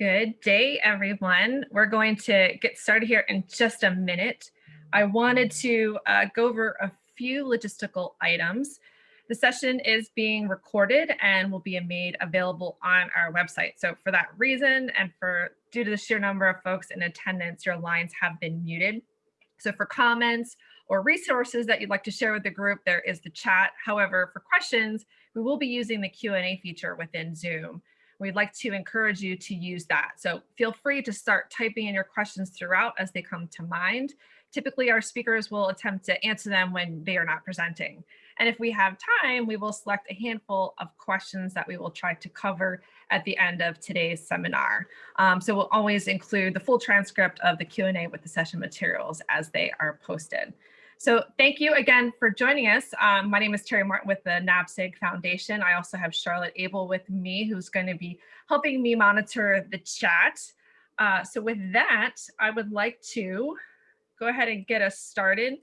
Good day, everyone. We're going to get started here in just a minute. I wanted to uh, go over a few logistical items. The session is being recorded and will be made available on our website. So for that reason and for due to the sheer number of folks in attendance, your lines have been muted. So for comments or resources that you'd like to share with the group, there is the chat. However, for questions, we will be using the Q&A feature within Zoom. We'd like to encourage you to use that. So feel free to start typing in your questions throughout as they come to mind. Typically, our speakers will attempt to answer them when they are not presenting. And if we have time, we will select a handful of questions that we will try to cover at the end of today's seminar. Um, so we'll always include the full transcript of the Q&A with the session materials as they are posted. So thank you again for joining us. Um, my name is Terry Martin with the NAPSG Foundation. I also have Charlotte Abel with me, who's going to be helping me monitor the chat. Uh, so with that, I would like to go ahead and get us started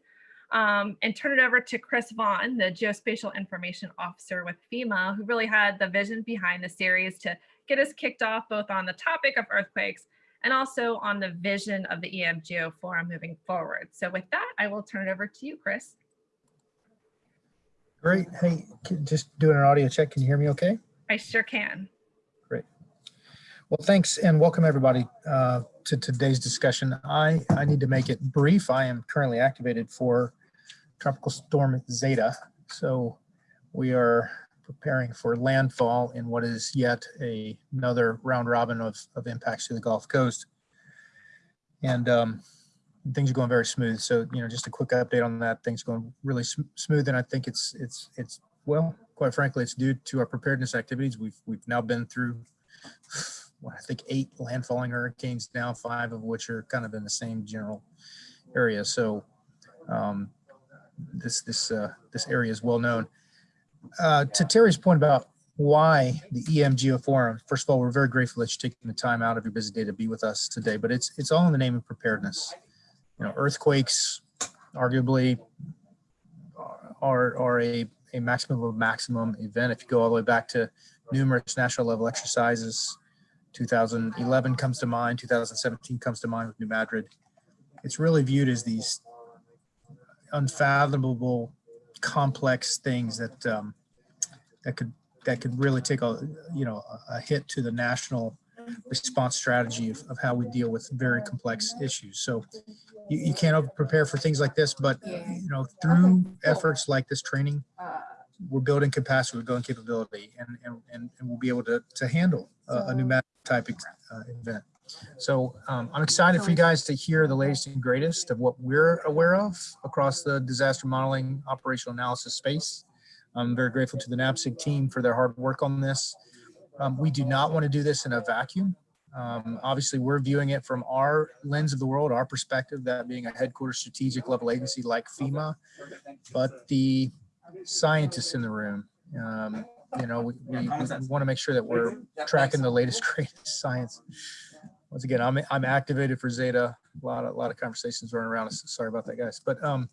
um, and turn it over to Chris Vaughan, the Geospatial Information Officer with FEMA, who really had the vision behind the series to get us kicked off both on the topic of earthquakes and also on the vision of the EMGO Forum moving forward. So with that, I will turn it over to you, Chris. Great. Hey, just doing an audio check. Can you hear me okay? I sure can. Great. Well, thanks and welcome everybody uh, to today's discussion. I, I need to make it brief. I am currently activated for Tropical Storm Zeta. So we are preparing for landfall in what is yet a, another round robin of, of impacts to the Gulf Coast. And um, things are going very smooth. So, you know, just a quick update on that. Things going really sm smooth. And I think it's, it's, it's, well, quite frankly, it's due to our preparedness activities. We've, we've now been through, well, I think eight landfalling hurricanes now, five of which are kind of in the same general area. So um, this, this, uh, this area is well known uh, to Terry's point about why the EM Forum, first of all, we're very grateful that you're taking the time out of your busy day to be with us today, but it's it's all in the name of preparedness. You know, earthquakes arguably are, are a, a maximum of maximum event. If you go all the way back to numerous national level exercises, 2011 comes to mind, 2017 comes to mind with New Madrid. It's really viewed as these unfathomable complex things that um, that could that could really take a you know a hit to the national response strategy of, of how we deal with very complex issues. So you, you can't prepare for things like this, but you know through efforts like this training, we're building capacity, we're building capability, and and, and, we'll be able to to handle a, a pneumatic type uh, event. So um, I'm excited for you guys to hear the latest and greatest of what we're aware of across the disaster modeling operational analysis space. I'm very grateful to the NAPSG team for their hard work on this. Um, we do not want to do this in a vacuum. Um, obviously, we're viewing it from our lens of the world, our perspective, that being a headquarters strategic level agency like FEMA, but the scientists in the room, um, you know, we, we, we want to make sure that we're tracking the latest, greatest science once again, I'm I'm activated for Zeta. A lot of a lot of conversations running around. Us. Sorry about that, guys. But um,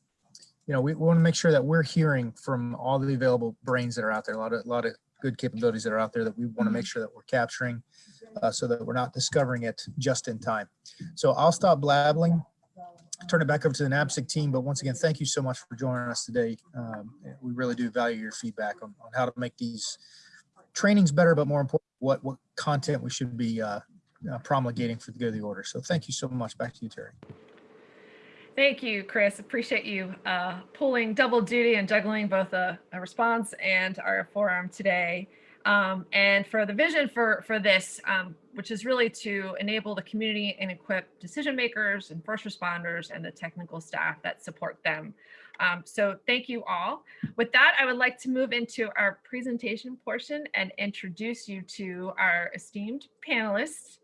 you know, we, want to make sure that we're hearing from all the available brains that are out there. A lot of a lot of good capabilities that are out there that we want to make sure that we're capturing, uh, so that we're not discovering it just in time. So I'll stop blabbling. Turn it back over to the NAPSG team. But once again, thank you so much for joining us today. Um, we really do value your feedback on, on how to make these trainings better, but more important, what what content we should be uh, uh, promulgating for the good of the order. So thank you so much. Back to you, Terry. Thank you, Chris. Appreciate you uh, pulling double duty and juggling both a, a response and our forum today. Um, and for the vision for, for this, um, which is really to enable the community and equip decision makers and first responders and the technical staff that support them. Um, so thank you all. With that, I would like to move into our presentation portion and introduce you to our esteemed panelists.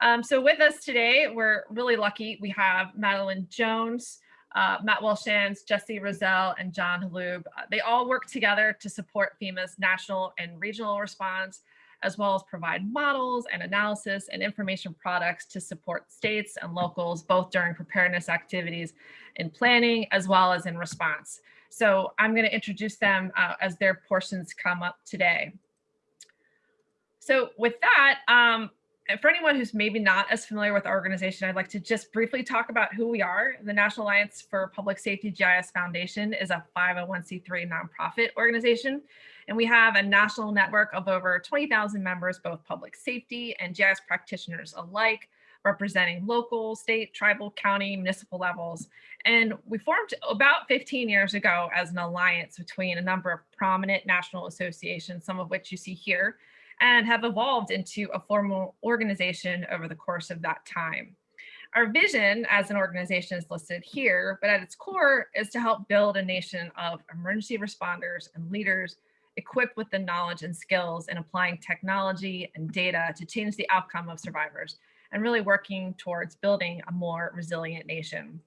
Um, so with us today, we're really lucky. We have Madeline Jones, uh, Matt Welshans, Jesse Rozelle, and John Holub. Uh, they all work together to support FEMA's national and regional response, as well as provide models and analysis and information products to support states and locals, both during preparedness activities in planning, as well as in response. So I'm gonna introduce them uh, as their portions come up today. So with that, um, for anyone who's maybe not as familiar with our organization, I'd like to just briefly talk about who we are. The National Alliance for Public Safety GIS Foundation is a 501c3 nonprofit organization, and we have a national network of over 20,000 members, both public safety and GIS practitioners alike, representing local, state, tribal, county, municipal levels. And we formed about 15 years ago as an alliance between a number of prominent national associations, some of which you see here, and have evolved into a formal organization over the course of that time. Our vision as an organization is listed here, but at its core is to help build a nation of emergency responders and leaders equipped with the knowledge and skills in applying technology and data to change the outcome of survivors and really working towards building a more resilient nation.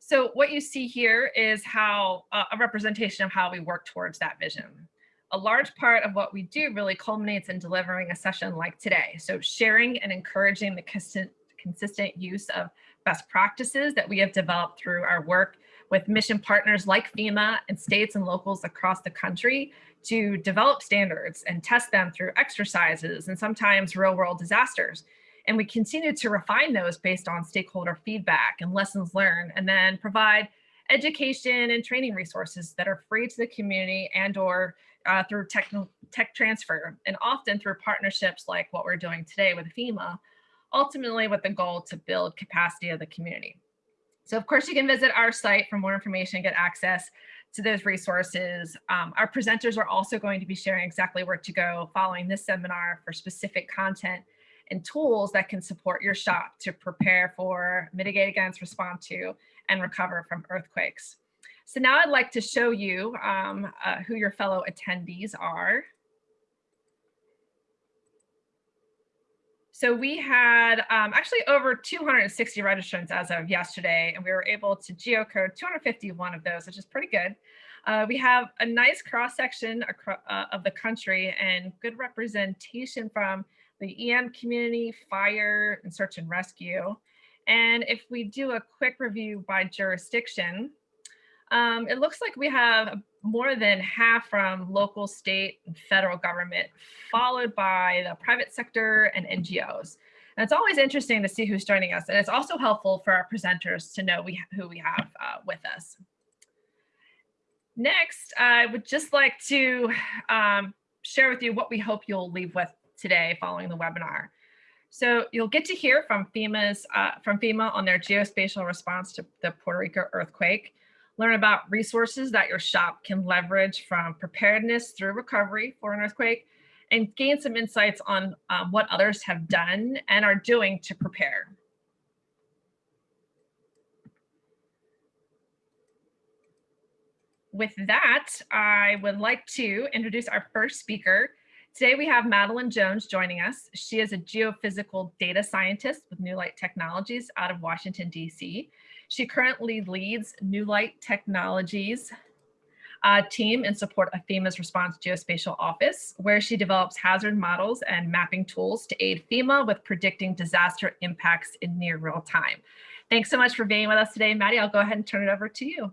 So what you see here is how uh, a representation of how we work towards that vision a large part of what we do really culminates in delivering a session like today. So sharing and encouraging the consistent, use of best practices that we have developed through our work with mission partners like FEMA and states and locals across the country to develop standards and test them through exercises and sometimes real world disasters. And we continue to refine those based on stakeholder feedback and lessons learned, and then provide education and training resources that are free to the community and or uh, through tech, tech transfer and often through partnerships like what we're doing today with FEMA, ultimately with the goal to build capacity of the community. So of course you can visit our site for more information, get access to those resources. Um, our presenters are also going to be sharing exactly where to go following this seminar for specific content and tools that can support your shop to prepare for, mitigate against, respond to, and recover from earthquakes. So now I'd like to show you um, uh, who your fellow attendees are. So we had um, actually over 260 registrants as of yesterday, and we were able to geocode 251 of those, which is pretty good. Uh, we have a nice cross section uh, of the country and good representation from the EM community, fire, and search and rescue. And if we do a quick review by jurisdiction, um, it looks like we have more than half from local, state, and federal government, followed by the private sector and NGOs. And it's always interesting to see who's joining us. And it's also helpful for our presenters to know we, who we have uh, with us. Next, I would just like to um, share with you what we hope you'll leave with today following the webinar. So you'll get to hear from FEMA's uh, from FEMA on their geospatial response to the Puerto Rico earthquake learn about resources that your shop can leverage from preparedness through recovery for an earthquake, and gain some insights on um, what others have done and are doing to prepare. With that, I would like to introduce our first speaker. Today we have Madeline Jones joining us. She is a geophysical data scientist with New Light Technologies out of Washington, DC. She currently leads New Light Technologies uh, team in support of FEMA's Response Geospatial Office, where she develops hazard models and mapping tools to aid FEMA with predicting disaster impacts in near real time. Thanks so much for being with us today, Maddie. I'll go ahead and turn it over to you.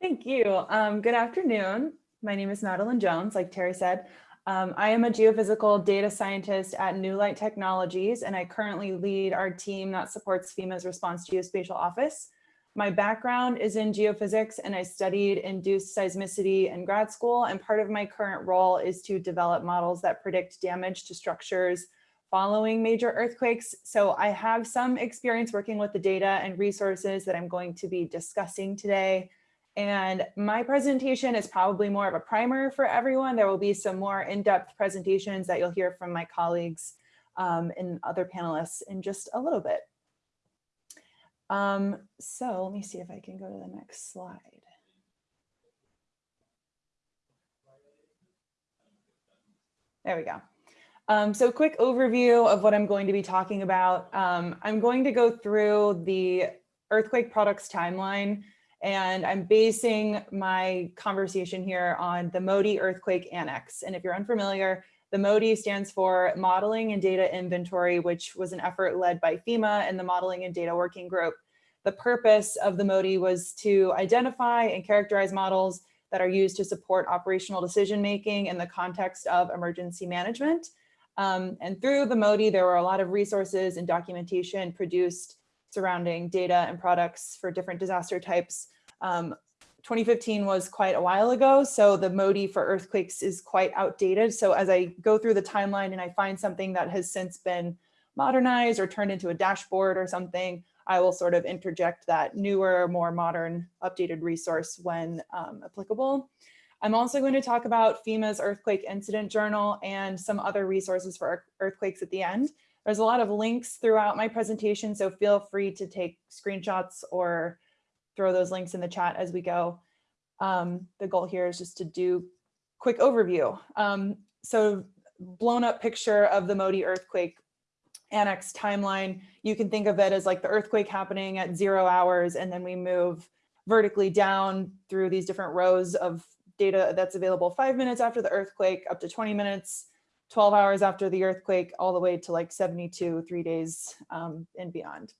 Thank you. Um, good afternoon. My name is Madeline Jones, like Terry said. Um, I am a geophysical data scientist at New Light Technologies, and I currently lead our team that supports FEMA's Response Geospatial Office. My background is in geophysics and I studied induced seismicity in grad school. And part of my current role is to develop models that predict damage to structures following major earthquakes. So I have some experience working with the data and resources that I'm going to be discussing today. And my presentation is probably more of a primer for everyone. There will be some more in-depth presentations that you'll hear from my colleagues um, and other panelists in just a little bit. Um, so let me see if I can go to the next slide. There we go. Um, so quick overview of what I'm going to be talking about. Um, I'm going to go through the earthquake products timeline and I'm basing my conversation here on the MODI earthquake annex. And if you're unfamiliar, the MODI stands for Modeling and Data Inventory, which was an effort led by FEMA and the Modeling and Data Working Group. The purpose of the MODI was to identify and characterize models that are used to support operational decision making in the context of emergency management. Um, and through the MODI, there were a lot of resources and documentation produced surrounding data and products for different disaster types. Um, 2015 was quite a while ago, so the MODI for earthquakes is quite outdated. So as I go through the timeline and I find something that has since been modernized or turned into a dashboard or something, I will sort of interject that newer, more modern, updated resource when um, applicable. I'm also going to talk about FEMA's Earthquake Incident Journal and some other resources for earthquakes at the end. There's a lot of links throughout my presentation, so feel free to take screenshots or throw those links in the chat as we go. Um, the goal here is just to do quick overview. Um, so blown up picture of the Modi earthquake annex timeline. You can think of it as like the earthquake happening at zero hours and then we move vertically down through these different rows of data that's available five minutes after the earthquake up to 20 minutes, 12 hours after the earthquake, all the way to like 72, three days um, and beyond.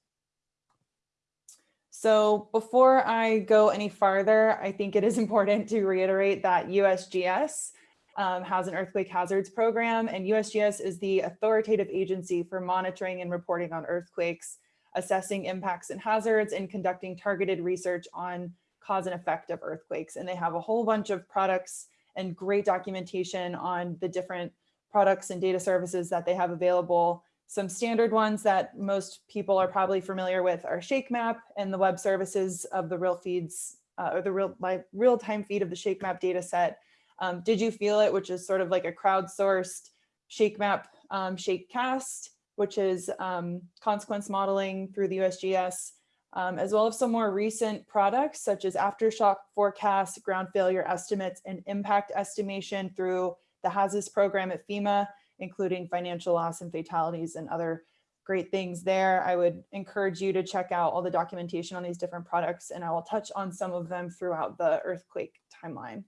So before I go any farther, I think it is important to reiterate that USGS um, has an earthquake hazards program and USGS is the authoritative agency for monitoring and reporting on earthquakes, assessing impacts and hazards and conducting targeted research on cause and effect of earthquakes. And they have a whole bunch of products and great documentation on the different products and data services that they have available. Some standard ones that most people are probably familiar with are ShakeMap and the web services of the real feeds uh, or the real real-time feed of the ShakeMap data set. Um, Did You Feel It, which is sort of like a crowdsourced ShakeMap um, ShakeCast, which is um, consequence modeling through the USGS, um, as well as some more recent products such as aftershock forecasts, ground failure estimates, and impact estimation through the HAZUS program at FEMA, including financial loss and fatalities and other great things there. I would encourage you to check out all the documentation on these different products, and I will touch on some of them throughout the earthquake timeline.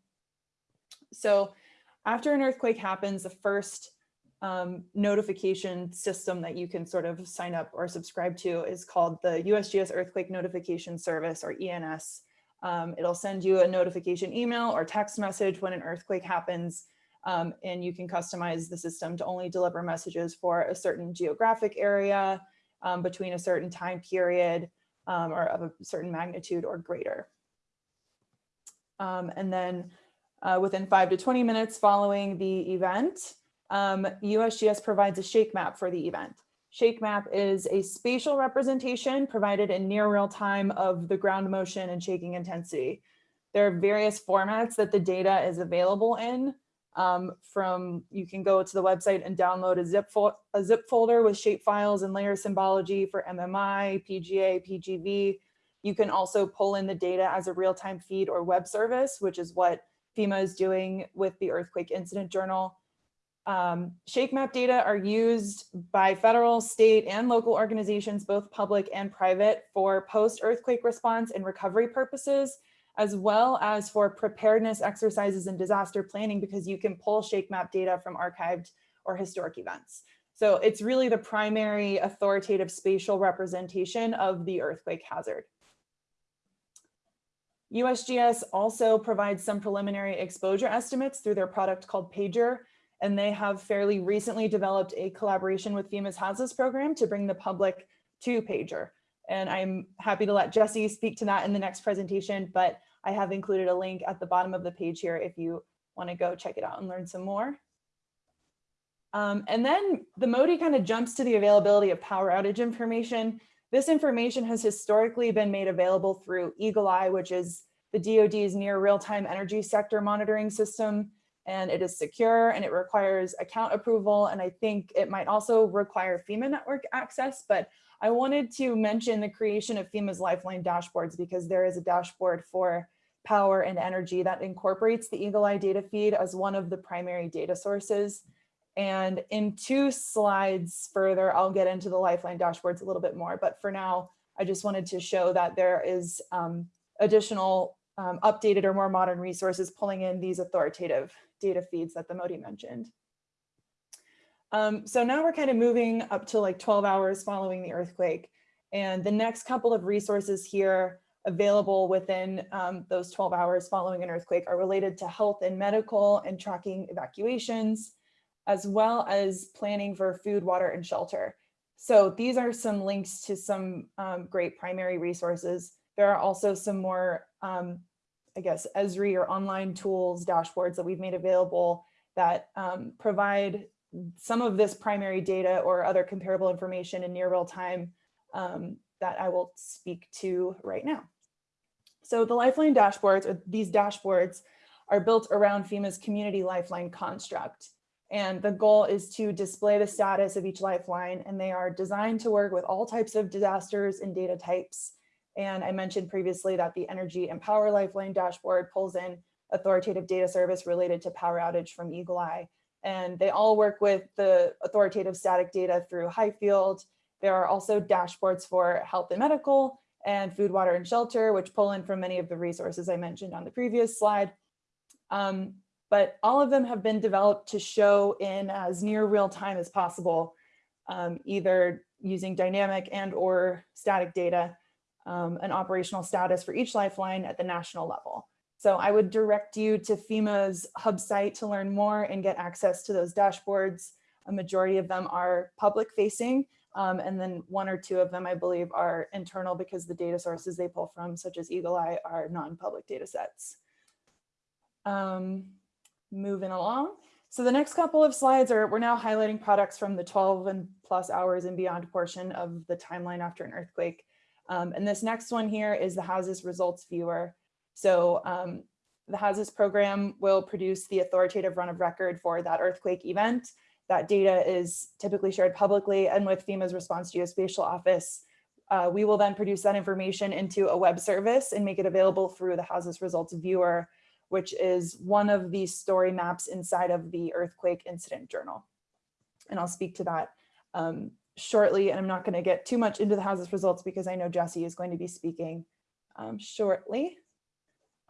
So after an earthquake happens, the first um, notification system that you can sort of sign up or subscribe to is called the USGS Earthquake Notification Service or ENS. Um, it'll send you a notification email or text message when an earthquake happens um, and you can customize the system to only deliver messages for a certain geographic area um, between a certain time period um, or of a certain magnitude or greater. Um, and then uh, within five to 20 minutes following the event, um, USGS provides a shake map for the event. Shake map is a spatial representation provided in near real time of the ground motion and shaking intensity. There are various formats that the data is available in. Um, from you can go to the website and download a zip, a zip folder with shape files and layer symbology for MMI, PGA, PGV. You can also pull in the data as a real-time feed or web service, which is what FEMA is doing with the Earthquake Incident Journal. Um, map data are used by federal, state, and local organizations, both public and private, for post-earthquake response and recovery purposes, as well as for preparedness exercises and disaster planning, because you can pull shake map data from archived or historic events. So it's really the primary authoritative spatial representation of the earthquake hazard. USGS also provides some preliminary exposure estimates through their product called Pager, and they have fairly recently developed a collaboration with FEMA's HAZUS program to bring the public to Pager. And I'm happy to let Jesse speak to that in the next presentation, but I have included a link at the bottom of the page here if you want to go check it out and learn some more. Um, and then the MODI kind of jumps to the availability of power outage information. This information has historically been made available through EAGLE-I, which is the DoD's near real-time energy sector monitoring system, and it is secure and it requires account approval. And I think it might also require FEMA network access, but I wanted to mention the creation of FEMA's Lifeline dashboards because there is a dashboard for power and energy that incorporates the EAGLE-I data feed as one of the primary data sources. And in two slides further, I'll get into the Lifeline dashboards a little bit more, but for now, I just wanted to show that there is um, additional um, updated or more modern resources pulling in these authoritative data feeds that the Modi mentioned. Um, so now we're kind of moving up to like 12 hours following the earthquake. And the next couple of resources here available within um, those 12 hours following an earthquake are related to health and medical and tracking evacuations, as well as planning for food, water, and shelter. So these are some links to some um, great primary resources. There are also some more, um, I guess, Esri or online tools, dashboards that we've made available that um, provide some of this primary data or other comparable information in near real time um, that I will speak to right now. So the Lifeline dashboards, or these dashboards, are built around FEMA's Community Lifeline construct. And the goal is to display the status of each lifeline, and they are designed to work with all types of disasters and data types. And I mentioned previously that the Energy and Power Lifeline dashboard pulls in authoritative data service related to power outage from EAGLE-I. And they all work with the authoritative static data through HIFLD. There are also dashboards for health and medical and food, water, and shelter, which pull in from many of the resources I mentioned on the previous slide. Um, but all of them have been developed to show in as near real time as possible, um, either using dynamic and or static data, um, an operational status for each lifeline at the national level. So I would direct you to FEMA's hub site to learn more and get access to those dashboards. A majority of them are public facing, um, and then one or two of them, I believe, are internal because the data sources they pull from, such as EAGLE-I, are non-public data sets. Um, moving along. So the next couple of slides are, we're now highlighting products from the 12 and plus hours and beyond portion of the timeline after an earthquake. Um, and this next one here is the HAZUS results viewer. So um, the HAZUS program will produce the authoritative run of record for that earthquake event. That data is typically shared publicly and with FEMA's response geospatial office. Uh, we will then produce that information into a web service and make it available through the HAZUS results viewer which is one of the story maps inside of the earthquake incident journal. And I'll speak to that um, shortly. And I'm not going to get too much into the HAZUS results because I know Jesse is going to be speaking um, shortly.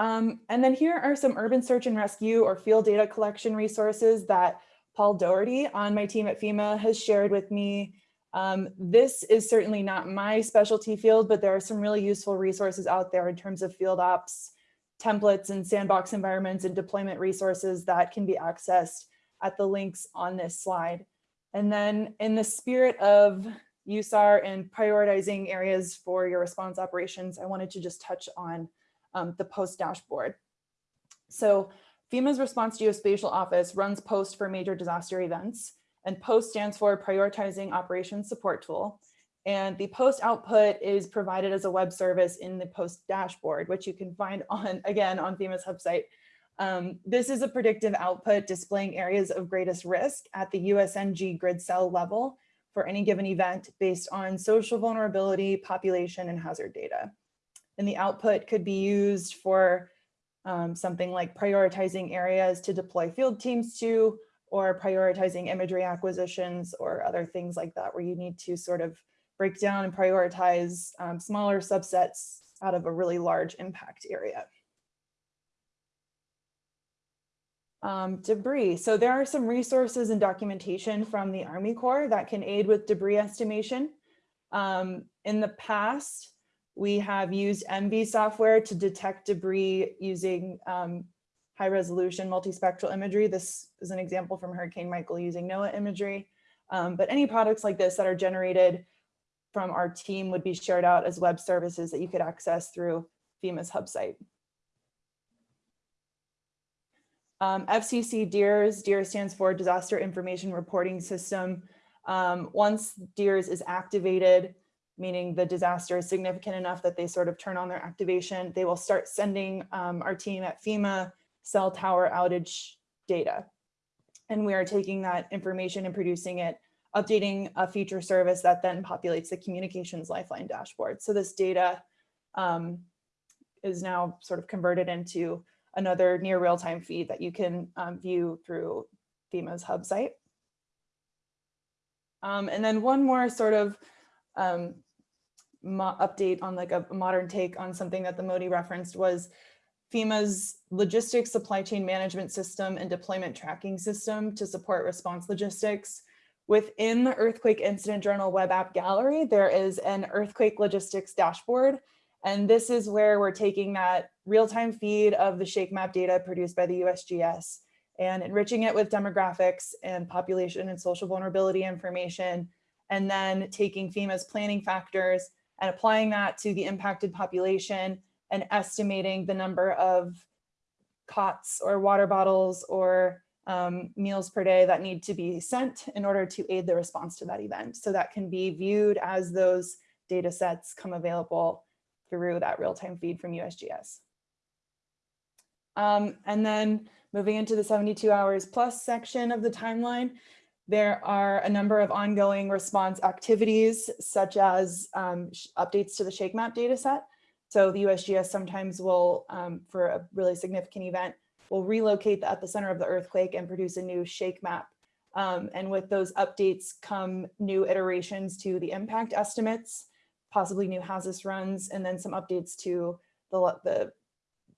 Um, and then here are some urban search and rescue or field data collection resources that Paul Doherty on my team at FEMA has shared with me. Um, this is certainly not my specialty field, but there are some really useful resources out there in terms of field ops templates and sandbox environments and deployment resources that can be accessed at the links on this slide. And then in the spirit of USAR and prioritizing areas for your response operations, I wanted to just touch on um, the POST dashboard. So FEMA's Response Geospatial Office runs POST for major disaster events, and POST stands for Prioritizing Operations Support Tool. And the post output is provided as a web service in the post dashboard, which you can find on, again, on FEMA's website. Um, this is a predictive output displaying areas of greatest risk at the USNG grid cell level for any given event based on social vulnerability, population, and hazard data. And the output could be used for um, something like prioritizing areas to deploy field teams to, or prioritizing imagery acquisitions or other things like that, where you need to sort of break down and prioritize um, smaller subsets out of a really large impact area. Um, debris. So there are some resources and documentation from the Army Corps that can aid with debris estimation. Um, in the past, we have used ENVI software to detect debris using um, high resolution multispectral imagery. This is an example from Hurricane Michael using NOAA imagery. Um, but any products like this that are generated from our team would be shared out as web services that you could access through FEMA's hub site. Um, FCC DIRS, DIRS stands for Disaster Information Reporting System. Um, once DIRS is activated, meaning the disaster is significant enough that they sort of turn on their activation, they will start sending um, our team at FEMA cell tower outage data. And we are taking that information and producing it updating a feature service that then populates the communications lifeline dashboard. So this data um, is now sort of converted into another near real-time feed that you can um, view through FEMA's hub site. Um, and then one more sort of um, update on like a modern take on something that the Modi referenced was FEMA's logistics supply chain management system and deployment tracking system to support response logistics. Within the Earthquake Incident Journal web app gallery, there is an earthquake logistics dashboard. And this is where we're taking that real-time feed of the shake map data produced by the USGS and enriching it with demographics and population and social vulnerability information, and then taking FEMA's planning factors and applying that to the impacted population and estimating the number of cots or water bottles or um, meals per day that need to be sent in order to aid the response to that event. So that can be viewed as those data sets come available through that real-time feed from USGS. Um, and then moving into the 72 hours plus section of the timeline, there are a number of ongoing response activities, such as um, updates to the Shake Map dataset. So the USGS sometimes will, um, for a really significant event, will relocate at the epicenter of the earthquake and produce a new Shake Map. Um, and with those updates come new iterations to the impact estimates, possibly new HAZUS runs, and then some updates to the, the,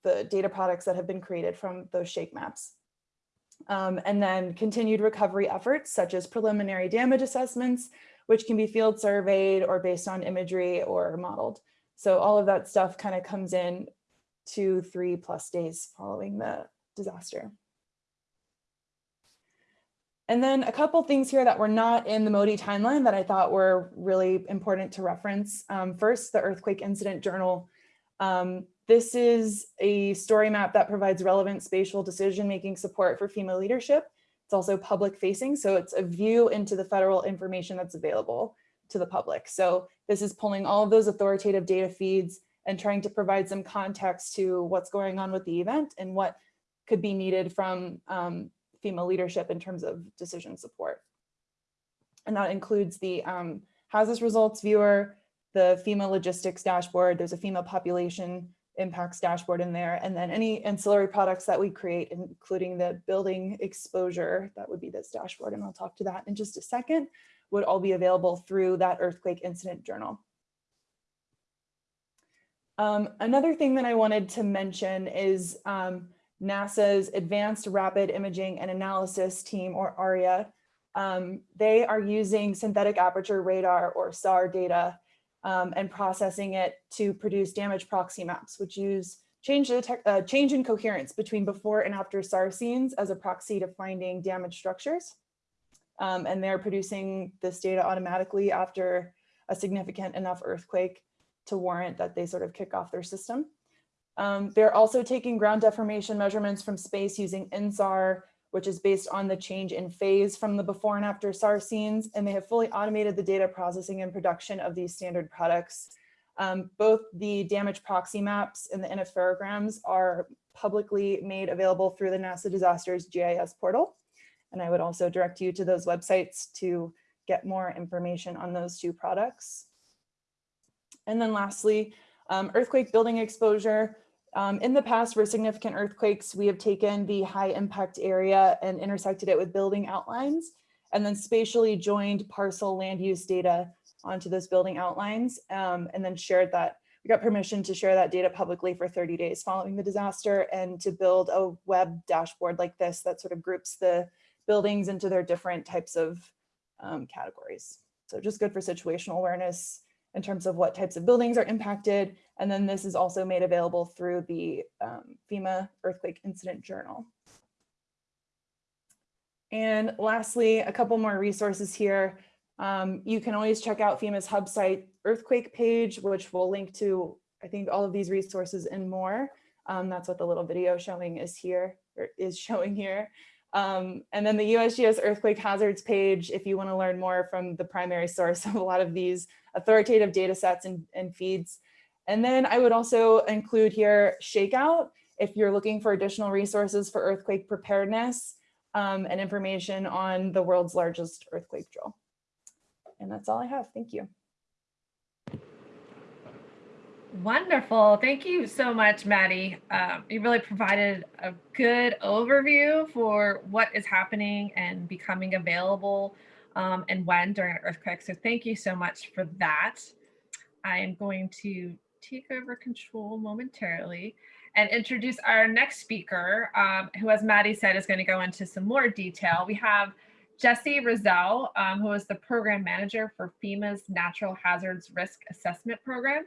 the data products that have been created from those Shake Maps. Um, and then continued recovery efforts such as preliminary damage assessments, which can be field surveyed or based on imagery or modeled. So all of that stuff kind of comes in two, three plus days following the disaster. And then a couple things here that were not in the MODI timeline that I thought were really important to reference. Um, first, the Earthquake Incident Journal. Um, this is a story map that provides relevant spatial decision-making support for FEMA leadership. It's also public facing, so it's a view into the federal information that's available to the public. So this is pulling all of those authoritative data feeds and trying to provide some context to what's going on with the event and what could be needed from um, FEMA leadership in terms of decision support. And that includes the um, HAZUS results viewer, the FEMA logistics dashboard, there's a FEMA population impacts dashboard in there, and then any ancillary products that we create, including the building exposure, that would be this dashboard, and I'll talk to that in just a second, would all be available through that earthquake incident journal. Um, another thing that I wanted to mention is um, NASA's Advanced Rapid Imaging and Analysis team, or ARIA. Um, they are using synthetic aperture radar or SAR data um, and processing it to produce damage proxy maps, which use change, uh, change in coherence between before and after SAR scenes as a proxy to finding damaged structures. Um, and they're producing this data automatically after a significant enough earthquake to warrant that they sort of kick off their system. Um, they're also taking ground deformation measurements from space using INSAR which is based on the change in phase from the before and after SAR scenes, and they have fully automated the data processing and production of these standard products. Um, both the damage proxy maps and the interferograms are publicly made available through the NASA Disasters GIS portal. And I would also direct you to those websites to get more information on those two products. And then lastly, um, earthquake building exposure. Um, in the past, for significant earthquakes, we have taken the high impact area and intersected it with building outlines and then spatially joined parcel land use data onto those building outlines um, and then shared that. We got permission to share that data publicly for 30 days following the disaster and to build a web dashboard like this that sort of groups the buildings into their different types of um, categories. So just good for situational awareness in terms of what types of buildings are impacted. And then this is also made available through the um, FEMA Earthquake Incident Journal. And lastly, a couple more resources here. Um, you can always check out FEMA's hub site earthquake page, which will link to, I think, all of these resources and more. Um, that's what the little video showing is here, or is showing here. Um, and then the USGS earthquake hazards page, if you want to learn more from the primary source of a lot of these authoritative data sets and, and feeds. And then I would also include here Shakeout if you're looking for additional resources for earthquake preparedness um, and information on the world's largest earthquake drill. And that's all I have. Thank you. Wonderful. Thank you so much, Maddie. Um, you really provided a good overview for what is happening and becoming available um, and when during an earthquake. So thank you so much for that. I am going to take over control momentarily and introduce our next speaker, um, who, as Maddie said, is going to go into some more detail. We have Jesse Rozelle, um, who is the program manager for FEMA's Natural Hazards Risk Assessment Program.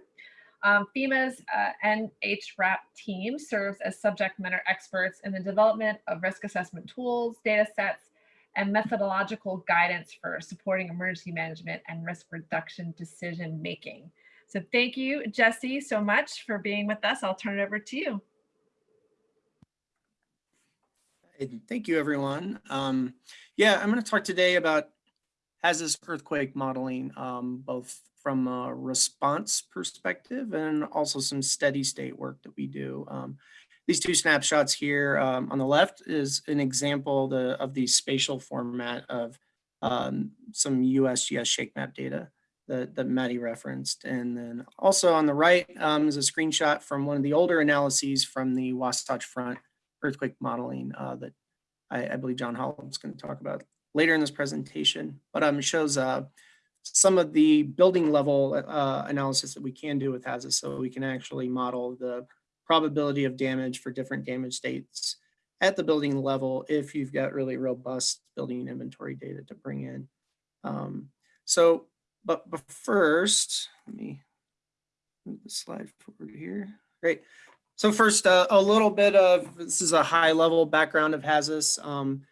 Um, FEMA's uh, NHRAP team serves as subject matter experts in the development of risk assessment tools, data sets, and methodological guidance for supporting emergency management and risk reduction decision making. So thank you, Jesse, so much for being with us. I'll turn it over to you. Thank you, everyone. Um, yeah, I'm going to talk today about HAZUS earthquake modeling, um, both from a response perspective and also some steady state work that we do. Um, these two snapshots here um, on the left is an example the, of the spatial format of um, some USGS shake map data that, that Maddie referenced. And then also on the right um, is a screenshot from one of the older analyses from the Wasatch Front earthquake modeling uh, that I, I believe John Holub's going to talk about later in this presentation, but um, shows uh, some of the building level uh, analysis that we can do with HAZUS so we can actually model the probability of damage for different damage states at the building level if you've got really robust building inventory data to bring in. Um, so, but, but first, let me move the slide forward here. Great. So first, uh, a little bit of, this is a high level background of HAZUS. Um,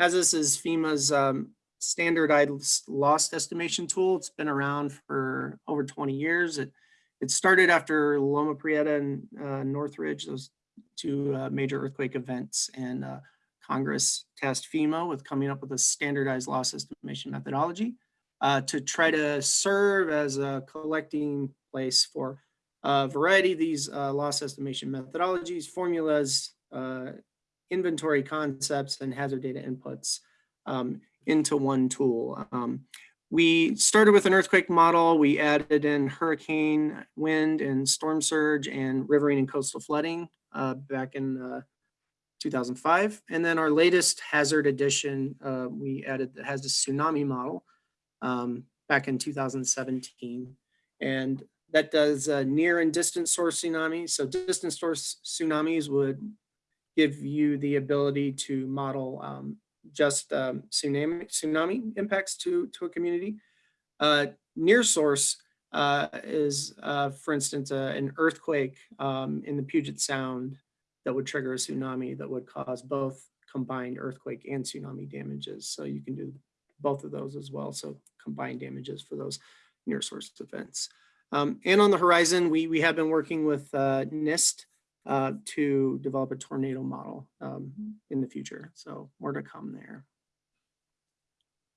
HAZUS is FEMA's um, standardized loss estimation tool. It's been around for over 20 years. It, it started after Loma Prieta and uh, Northridge, those two uh, major earthquake events, and uh, Congress tasked FEMA with coming up with a standardized loss estimation methodology uh, to try to serve as a collecting place for a variety of these uh, loss estimation methodologies, formulas, uh, inventory concepts, and hazard data inputs um, into one tool. Um, we started with an earthquake model. We added in hurricane, wind, and storm surge, and riverine and coastal flooding uh, back in uh, 2005. And then our latest hazard edition, uh, we added the HAZUS tsunami model um, back in 2017. And that does uh, near and distant source tsunamis. So distant source tsunamis would give you the ability to model um, just um, tsunami, tsunami impacts to, to a community. Uh, near source uh, is, uh, for instance, uh, an earthquake um, in the Puget Sound that would trigger a tsunami that would cause both combined earthquake and tsunami damages. So you can do both of those as well. So combined damages for those near source events. Um, and on the horizon, we, we have been working with uh, NIST uh, to develop a tornado model um, in the future. So more to come there.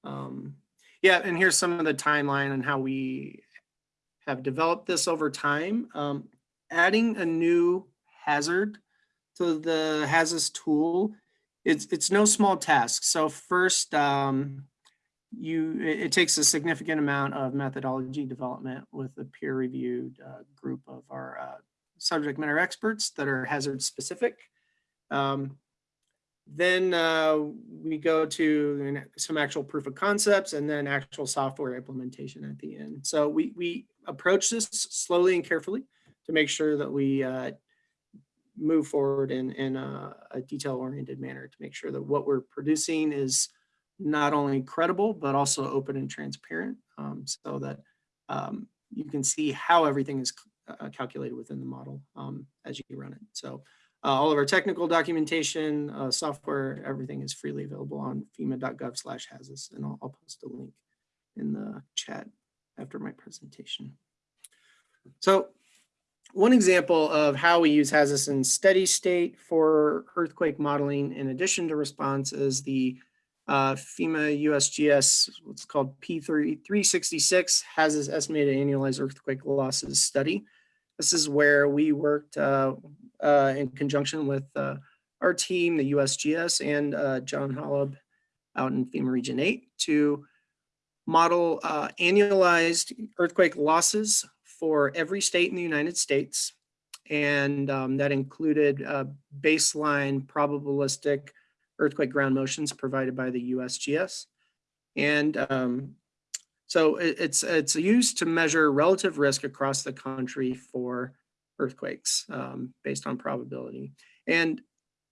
Um, yeah, and here's some of the timeline and how we have developed this over time. Um, adding a new hazard to the HAZUS tool, it's, it's no small task. So first, um, you it, takes a significant amount of methodology development with a peer reviewed uh, group of our uh, subject matter experts that are hazard specific. Um, then uh, we go to some actual proof of concepts and then actual software implementation at the end. So we, we approach this slowly and carefully to make sure that we uh, move forward in, in a, a detail oriented manner to make sure that what we're producing is not only credible, but also open and transparent um, so that um, you can see how everything is uh, calculated within the model um, as you run it. So uh, all of our technical documentation, uh, software, everything is freely available on fema.gov slash HAZUS, and I'll, I'll post a link in the chat after my presentation. So one example of how we use HAZUS in steady state for earthquake modeling in addition to response is the uh, FEMA USGS, what's called P366, has this estimated annualized earthquake losses study. This is where we worked uh, uh, in conjunction with uh, our team, the USGS, and uh, John Holub out in FEMA Region 8 to model uh, annualized earthquake losses for every state in the United States. And um, that included baseline probabilistic earthquake ground motions provided by the USGS. And um, so it, it's, it's used to measure relative risk across the country for earthquakes um, based on probability. And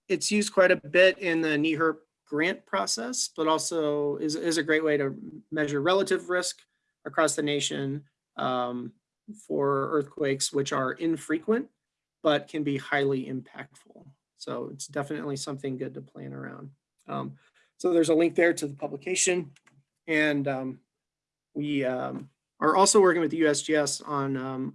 it's used quite a bit in the NEHRP grant process, but also is, is a great way to measure relative risk across the nation, um, for earthquakes, which are infrequent, but can be highly impactful. So it's definitely something good to plan around. Um, so there's a link there to the publication. And um, we um, are also working with the USGS on um,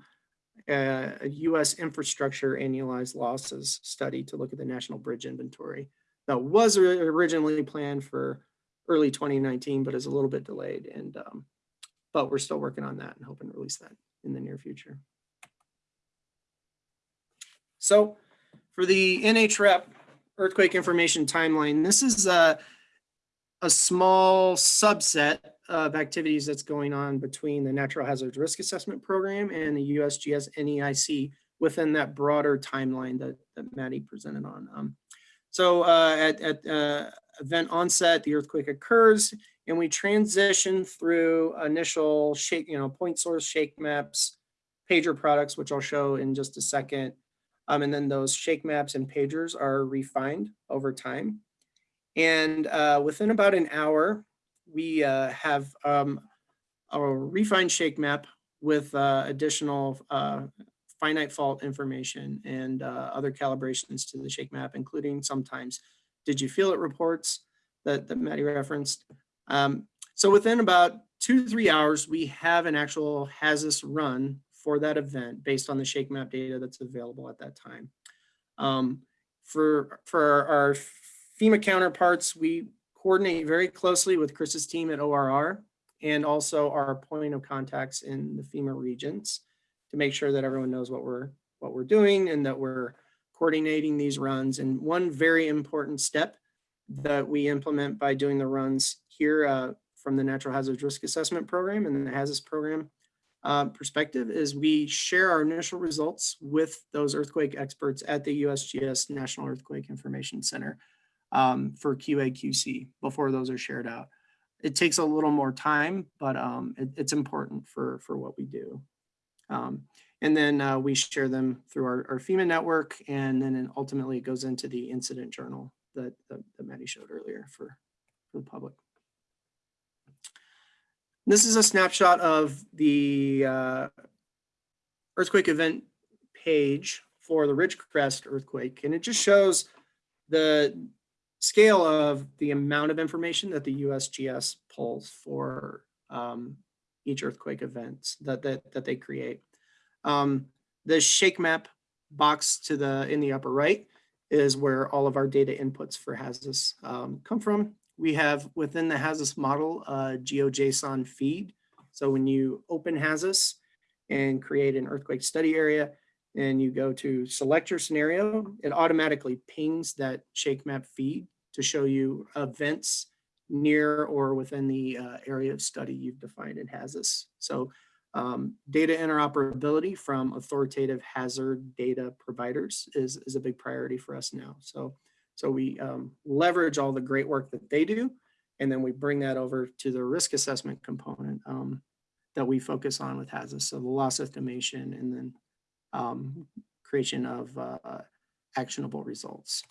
a, US infrastructure annualized losses study to look at the national bridge inventory. That was originally planned for early 2019, but is a little bit delayed. And um, but we're still working on that and hoping to release that in the near future. So for the NHRAP earthquake information timeline, this is a, a small subset of activities that's going on between the Natural Hazards Risk Assessment Program and the USGS NEIC within that broader timeline that, that Maddie presented on. Um, so uh, at, at uh, event onset, the earthquake occurs and we transition through initial shake, you know, point source shake maps, pager products, which I'll show in just a second. Um, and then those shake maps and pagers are refined over time. And uh, within about an hour, we uh, have um, a refined shake map with uh, additional uh, finite fault information and uh, other calibrations to the shake map, including sometimes did you feel it reports that, that Maddie referenced. Um, so within about two to three hours, we have an actual HAZUS run for that event based on the shake map data that's available at that time. Um, for, for our FEMA counterparts, we coordinate very closely with Chris's team at ORR and also our point of contacts in the FEMA regions to make sure that everyone knows what we're, what we're doing and that we're coordinating these runs. And one very important step that we implement by doing the runs here uh, from the Natural Hazards Risk Assessment Program and the HAZUS program uh, perspective is we share our initial results with those earthquake experts at the USGS National Earthquake Information Center um, for QA/QC before those are shared out. It takes a little more time, but um, it- it's important for for what we do. Um, and then uh, we share them through our, our FEMA network, and then ultimately it goes into the incident journal that that, that Maddie showed earlier for for the public. This is a snapshot of the uh, earthquake event page for the Ridgecrest earthquake, and it just shows the scale of the amount of information that the USGS pulls for um, each earthquake event that, that, that they create. Um, the shake map box to the, in the upper right is where all of our data inputs for HAZUS um, come from. We have within the HAZUS model, a GeoJSON feed. So when you open HAZUS and create an earthquake study area, and you go to select your scenario, it automatically pings that shake map feed to show you events near or within the uh, area of study you've defined in HAZUS. So um, data interoperability from authoritative hazard data providers is, is a big priority for us now. So, so we um, leverage all the great work that they do, and then we bring that over to the risk assessment component um, that we focus on with HAZUS. So the loss estimation and then um, creation of uh, actionable results.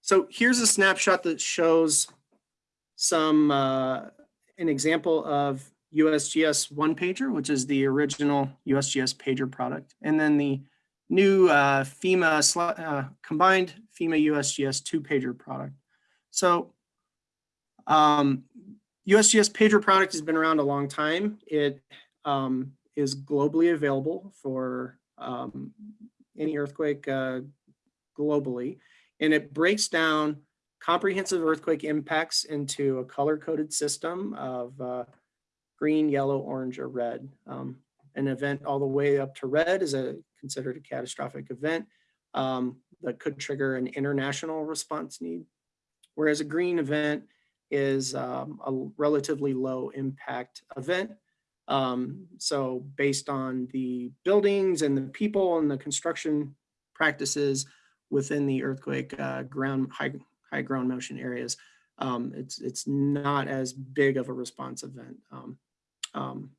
So here's a snapshot that shows some, uh, an example of USGS one pager, which is the original USGS pager product. And then the new uh, FEMA, uh, combined FEMA USGS two pager product. So um, USGS pager product has been around a long time. It um, is globally available for um, any earthquake uh, globally. And it breaks down comprehensive earthquake impacts into a color-coded system of uh, green, yellow, orange, or red. Um, an event all the way up to red is a considered a catastrophic event um, that could trigger an international response need. Whereas a green event is um, a relatively low impact event. Um, so based on the buildings and the people and the construction practices within the earthquake uh, ground high high ground motion areas, um, it's it's not as big of a response event um, um,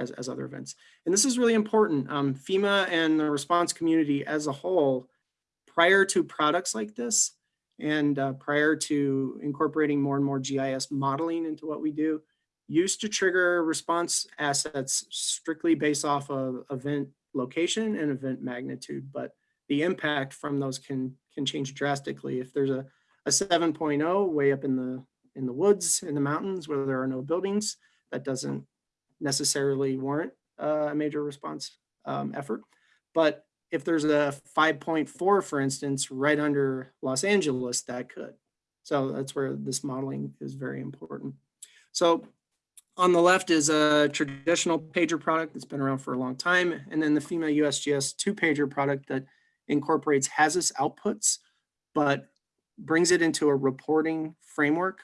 as as other events. And this is really important. Um, FEMA and the response community as a whole, prior to products like this, and uh, prior to incorporating more and more GIS modeling into what we do, used to trigger response assets strictly based off of event location and event magnitude, but the impact from those can can change drastically. If there's a, a 7.0 way up in the in the woods, in the mountains where there are no buildings, that doesn't necessarily warrant uh, a major response um, effort. But if there's a 5.4, for instance, right under Los Angeles, that could. So that's where this modeling is very important. So on the left is a traditional pager product that's been around for a long time. And then the FEMA USGS two pager product that incorporates HAZUS outputs, but brings it into a reporting framework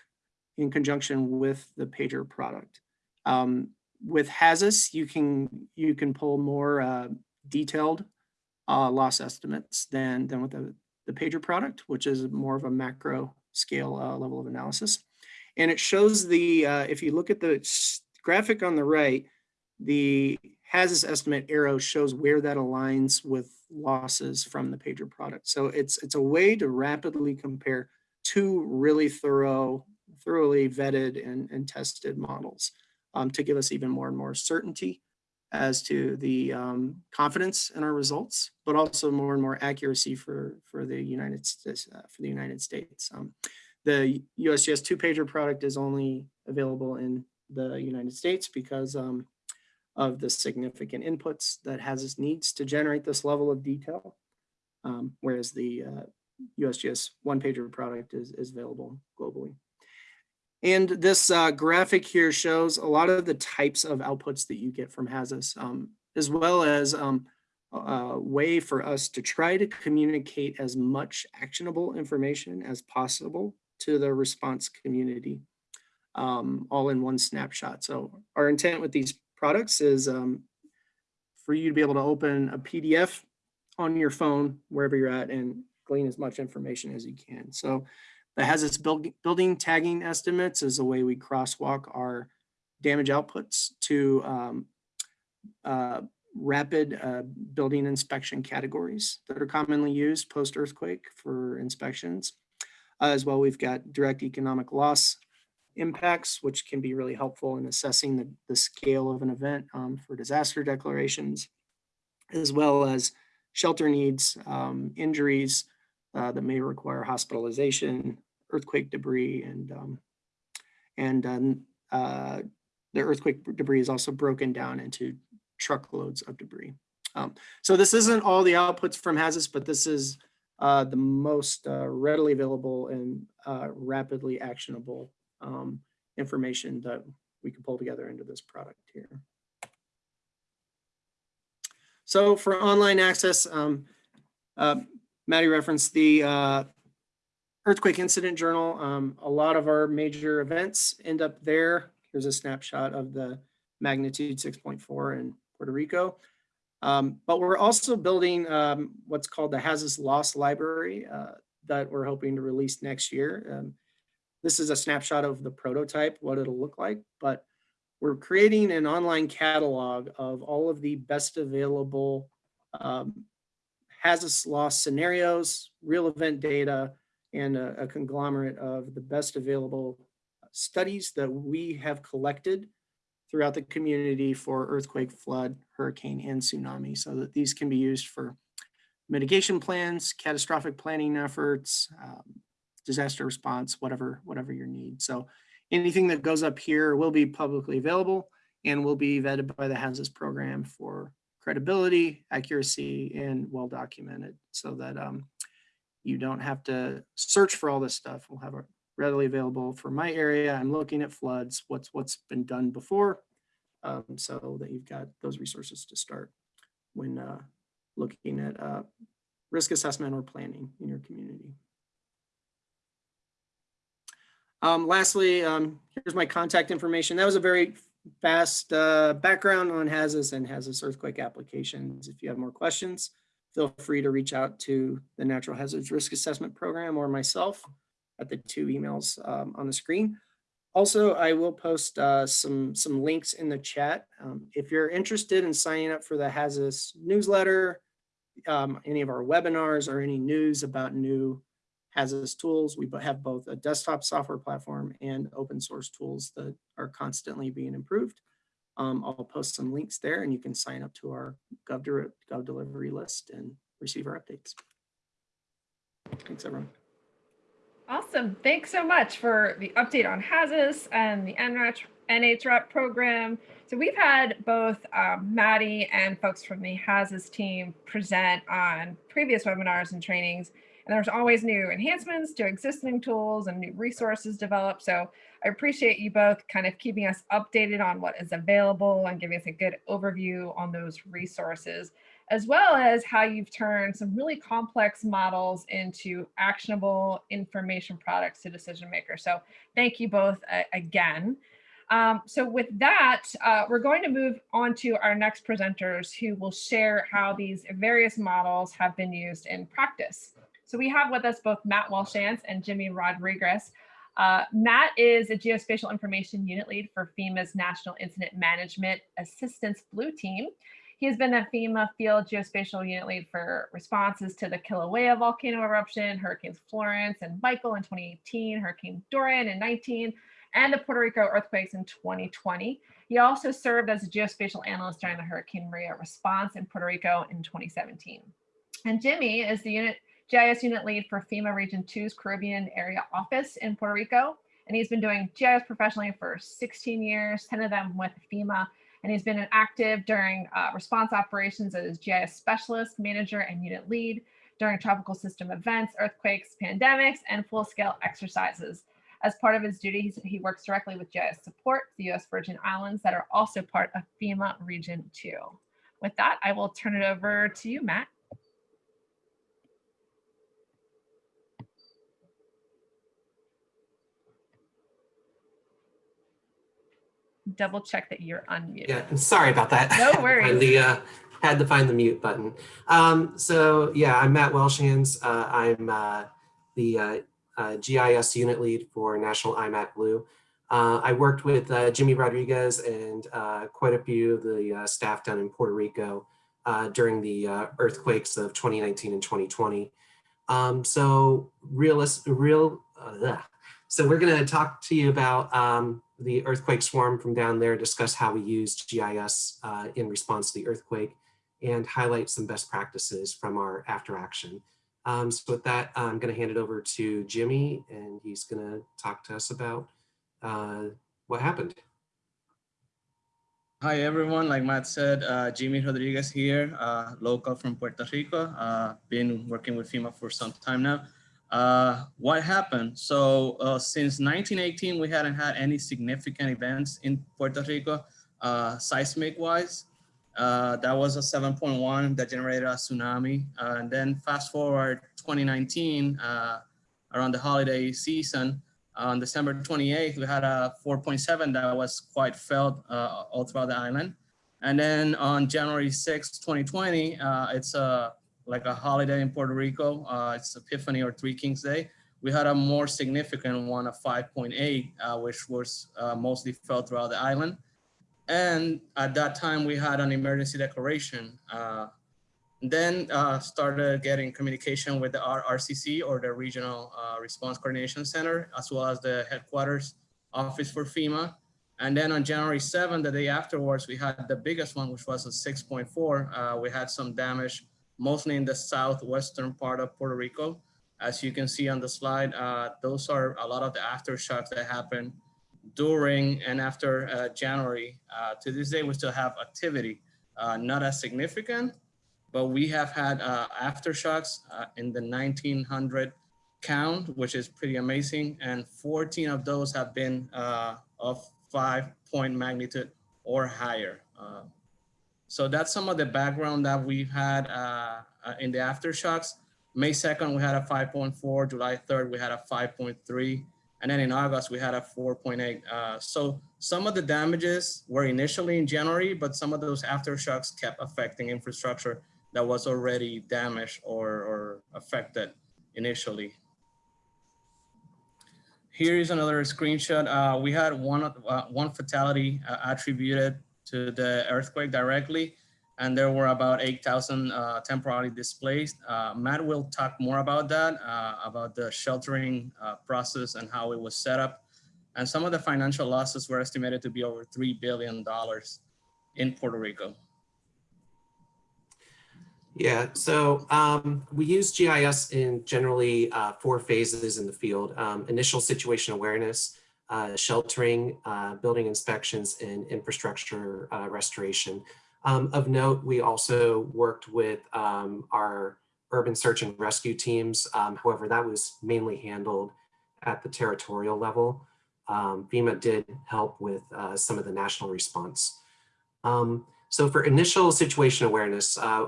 in conjunction with the pager product. Um, with HAZUS, you can you can pull more uh, detailed uh, loss estimates than than with the, the pager product, which is more of a macro scale uh, level of analysis. And it shows the uh, if you look at the graphic on the right, the HAZUS estimate arrow shows where that aligns with losses from the pager product. So it's it's a way to rapidly compare two really thorough, thoroughly vetted and, and tested models um, to give us even more and more certainty as to the um, confidence in our results, but also more and more accuracy for for the United States. Uh, for the United States, um, the USGS two pager product is only available in the United States because um, of the significant inputs that HAZUS needs to generate this level of detail, um, whereas the uh, USGS one pager product is, is available globally. And this uh, graphic here shows a lot of the types of outputs that you get from HAZUS, um, as well as um, a way for us to try to communicate as much actionable information as possible to the response community, um, all in one snapshot. So our intent with these products is um, for you to be able to open a PDF on your phone, wherever you're at, and glean as much information as you can. So that has its build, building tagging estimates as a way we crosswalk our damage outputs to um, uh, rapid uh, building inspection categories that are commonly used post-earthquake for inspections. Uh, as well, we've got direct economic loss impacts, which can be really helpful in assessing the, the scale of an event um, for disaster declarations, as well as shelter needs, um, injuries uh, that may require hospitalization, earthquake debris, and um, and um, uh, the earthquake debris is also broken down into truckloads of debris. Um, so this isn't all the outputs from HAZUS, but this is uh, the most uh, readily available and uh, rapidly actionable um, information that we can pull together into this product here. So for online access, um, uh, Maddie referenced the uh, Earthquake Incident Journal. Um, a lot of our major events end up there. Here's a snapshot of the magnitude 6.4 in Puerto Rico. Um, but we're also building um, what's called the HAZUS Loss Library uh, that we're hoping to release next year. Um, this is a snapshot of the prototype, what it'll look like, but we're creating an online catalog of all of the best available um, HAZUS loss scenarios, real event data, and a, a conglomerate of the best available studies that we have collected throughout the community for earthquake, flood, hurricane, and tsunami, so that these can be used for mitigation plans, catastrophic planning efforts, um, disaster response, whatever, whatever your need. So anything that goes up here will be publicly available and will be vetted by the HAZUS program for credibility, accuracy, and well documented so that um, you don't have to search for all this stuff. We'll have it readily available for my area. I'm looking at floods, what's what's been done before, um, so that you've got those resources to start when uh, looking at uh, risk assessment or planning in your community. Um, lastly, um, here's my contact information. That was a very fast uh, background on HAZUS and HAZUS earthquake applications. If you have more questions, feel free to reach out to the Natural Hazards Risk Assessment Program or myself at the two emails um, on the screen. Also, I will post uh, some, some links in the chat. Um, if you're interested in signing up for the HAZUS newsletter, um, any of our webinars or any news about new Hazardous tools. We have both a desktop software platform and open source tools that are constantly being improved. Um, I'll post some links there and you can sign up to our Gov, Gov delivery list and receive our updates. Thanks, everyone. Awesome. Thanks so much for the update on HAZUS and the NHRAP program. So we've had both um, Maddie and folks from the HAZUS team present on previous webinars and trainings. And there's always new enhancements to existing tools and new resources developed. So I appreciate you both kind of keeping us updated on what is available and giving us a good overview on those resources as well as how you've turned some really complex models into actionable information products to decision makers. So thank you both uh, again. Um, so with that, uh, we're going to move on to our next presenters who will share how these various models have been used in practice. So we have with us both Matt Walshans and Jimmy Rodriguez. Uh, Matt is a geospatial information unit lead for FEMA's National Incident Management Assistance Blue Team. He has been a FEMA field geospatial unit lead for responses to the Kilauea volcano eruption, Hurricanes Florence and Michael in 2018, Hurricane Dorian in 19, and the Puerto Rico earthquakes in 2020. He also served as a geospatial analyst during the Hurricane Maria response in Puerto Rico in 2017. And Jimmy is the unit GIS unit lead for FEMA Region 2's Caribbean Area Office in Puerto Rico. And he's been doing GIS professionally for 16 years, 10 of them with FEMA and he's been active during uh, response operations as GIS specialist, manager, and unit lead during tropical system events, earthquakes, pandemics, and full-scale exercises. As part of his duties, he works directly with GIS support, the U.S. Virgin Islands that are also part of FEMA Region 2. With that, I will turn it over to you, Matt. Double check that you're unmuted. Yeah, I'm sorry about that. No Had to find worries. The, uh, had to find the mute button. Um, so yeah, I'm Matt Welshans. Uh, I'm uh, the uh, uh, GIS unit lead for National IMAT Blue. Uh, I worked with uh, Jimmy Rodriguez and uh, quite a few of the uh, staff down in Puerto Rico uh, during the uh, earthquakes of 2019 and 2020. Um, so realist, real, uh, so we're going to talk to you about um, the earthquake swarm from down there, discuss how we used GIS uh, in response to the earthquake, and highlight some best practices from our after action. Um, so with that, I'm going to hand it over to Jimmy, and he's going to talk to us about uh, what happened. Hi everyone, like Matt said, uh, Jimmy Rodriguez here, uh, local from Puerto Rico. Uh, been working with FEMA for some time now. Uh, what happened? So uh, since 1918, we hadn't had any significant events in Puerto Rico, uh, seismic wise. Uh, that was a 7.1 that generated a tsunami. Uh, and then fast forward 2019, uh, around the holiday season, on December 28th, we had a 4.7 that was quite felt all throughout the island. And then on January 6th, 2020, uh, it's a like a holiday in Puerto Rico. Uh, it's Epiphany or Three Kings Day. We had a more significant one of 5.8, uh, which was uh, mostly felt throughout the island. And at that time, we had an emergency declaration. Uh, then uh, started getting communication with the RCC or the Regional uh, Response Coordination Center, as well as the headquarters office for FEMA. And then on January 7th, the day afterwards, we had the biggest one, which was a 6.4. Uh, we had some damage, mostly in the southwestern part of Puerto Rico. As you can see on the slide, uh, those are a lot of the aftershocks that happened during and after uh, January. Uh, to this day, we still have activity, uh, not as significant, but we have had uh, aftershocks uh, in the 1900 count, which is pretty amazing. And 14 of those have been of five point magnitude or higher. So that's some of the background that we've had uh, uh, in the aftershocks. May 2nd, we had a 5.4, July 3rd, we had a 5.3, and then in August, we had a 4.8. Uh, so some of the damages were initially in January, but some of those aftershocks kept affecting infrastructure that was already damaged or, or affected initially. Here is another screenshot. Uh, we had one, uh, one fatality uh, attributed to the earthquake directly. and there were about 8,000 uh, temporarily displaced. Uh, Matt will talk more about that, uh, about the sheltering uh, process and how it was set up. And some of the financial losses were estimated to be over $3 billion in Puerto Rico. Yeah, so um, we use GIS in generally uh, four phases in the field. Um, initial situation awareness, uh, sheltering, uh, building inspections, and infrastructure uh, restoration. Um, of note, we also worked with um, our urban search and rescue teams. Um, however, that was mainly handled at the territorial level. Um, FEMA did help with uh, some of the national response. Um, so for initial situation awareness, uh,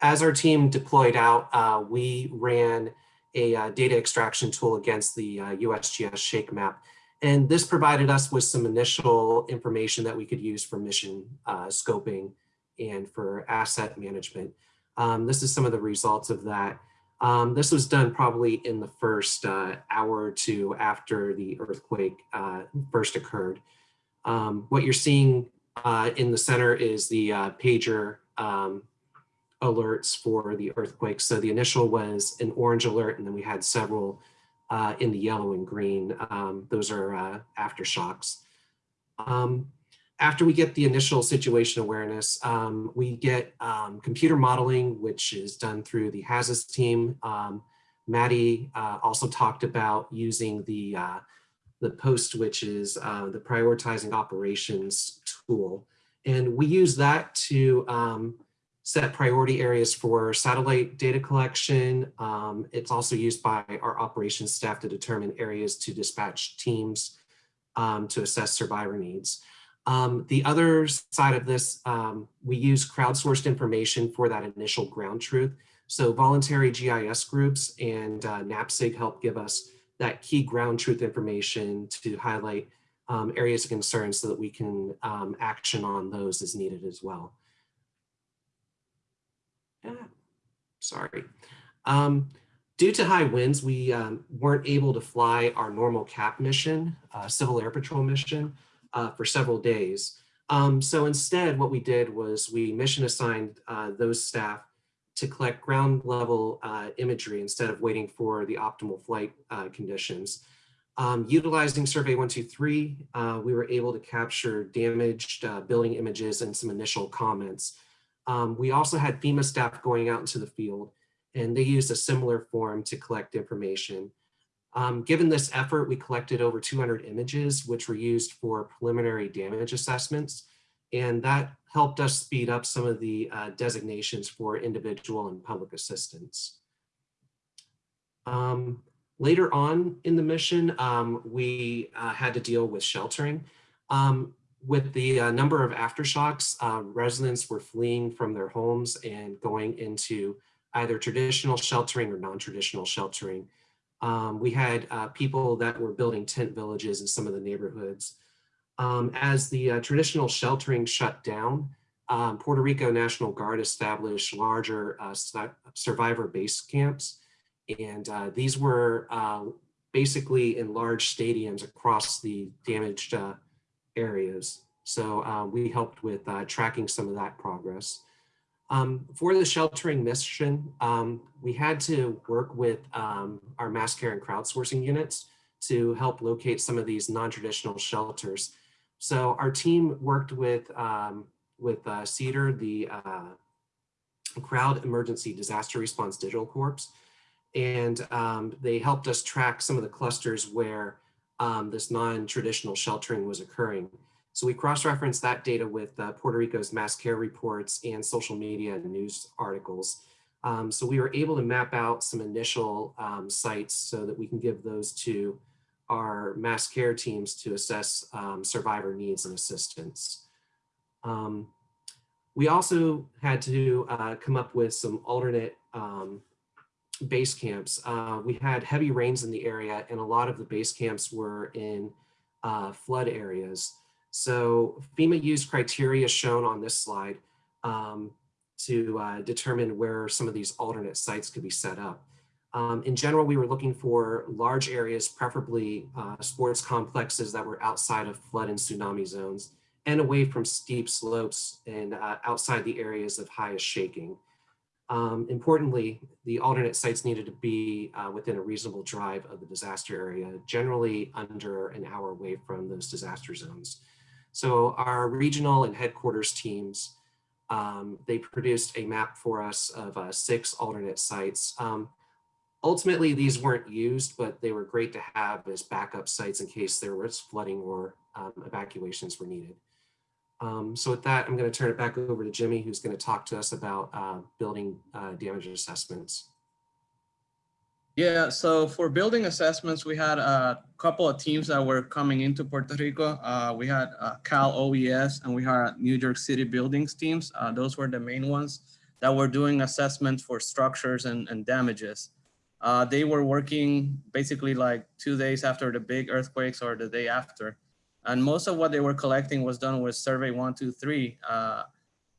as our team deployed out, we ran a data extraction tool against the USGS Shake Map. And this provided us with some initial information that we could use for mission uh, scoping and for asset management. Um, this is some of the results of that. Um, this was done probably in the first uh, hour or two after the earthquake uh, first occurred. Um, what you're seeing in the center is the pager um, alerts for the earthquake. So the initial was an orange alert, and then we had several uh, in the yellow and green. Um, those are uh, aftershocks. Um, after we get the initial situation awareness, um, we get um, computer modeling, which is done through the HAZUS team. Um, Maddie uh, also talked about using the, uh, the POST, which is uh, the prioritizing operations tool. And we use that to set priority areas for satellite data collection. Um, it's also used by our operations staff to determine areas to dispatch teams um, to assess survivor needs. Um, the other side of this, um, we use crowdsourced information for that initial ground truth. So voluntary GIS groups and uh, NAPSG help give us that key ground truth information to highlight um, areas of concern so that we can um, action on those as needed as well. Ah, sorry. Um, due to high winds, we um, weren't able to fly our normal CAP mission, uh, Civil Air Patrol mission, uh, for several days. Um, so instead, what we did was we mission assigned uh, those staff to collect ground level uh, imagery instead of waiting for the optimal flight uh, conditions. Um, utilizing Survey 123, uh, we were able to capture damaged building images and some initial comments. Um, we also had FEMA staff going out into the field and they used a similar form to collect information. Um, given this effort, we collected over 200 images, which were used for preliminary damage assessments. And that helped us speed up some of the uh, designations for individual and public assistance. Um, later on in the mission, um, we uh, had to deal with sheltering. Um, with the uh, number of aftershocks, uh, residents were fleeing from their homes and going into either traditional sheltering or non-traditional sheltering. Um, we had uh, people that were building tent villages in some of the neighborhoods. Um, as the uh, traditional sheltering shut down, um, Puerto Rico National Guard established larger uh, survivor base camps. And uh, these were basically in large stadiums across the damaged areas. So uh, we helped with uh, tracking some of that progress. Um, for the sheltering mission, um, we had to work with um, our mass care and crowdsourcing units to help locate some of these non-traditional shelters. So our team worked with, um, with uh, CEDAR, the uh, Crowd Emergency Disaster Response Digital Corps, and um, they helped us track some of the clusters where um, this non-traditional sheltering was occurring. So we cross-referenced that data with uh, Puerto Rico's mass care reports and social media and news articles. Um, so we were able to map out some initial um, sites so that we can give those to our mass care teams to assess um, survivor needs and assistance. Um, we also had to uh, come up with some alternate um, base camps. Uh, we had heavy rains in the area and a lot of the base camps were in uh, flood areas. So FEMA used criteria shown on this slide um, to uh, determine where some of these alternate sites could be set up. Um, in general, we were looking for large areas, preferably uh, sports complexes that were outside of flood and tsunami zones and away from steep slopes and uh, outside the areas of highest shaking. Um, importantly, the alternate sites needed to be uh, within a reasonable drive of the disaster area, generally under an hour away from those disaster zones. So our regional and headquarters teams, um, they produced a map for us of uh, six alternate sites. Um, ultimately, these weren't used, but they were great to have as backup sites in case there was flooding or um, evacuations were needed. Um, so with that, I'm going to turn it back over to Jimmy, who's going to talk to us about uh, building uh, damage assessments. Yeah, so for building assessments, we had a couple of teams that were coming into Puerto Rico. Uh, we had uh, Cal OES and we had New York City buildings teams. Uh, those were the main ones that were doing assessments for structures and, and damages. Uh, they were working basically like two days after the big earthquakes or the day after. And most of what they were collecting was done with survey one, two, three. Uh,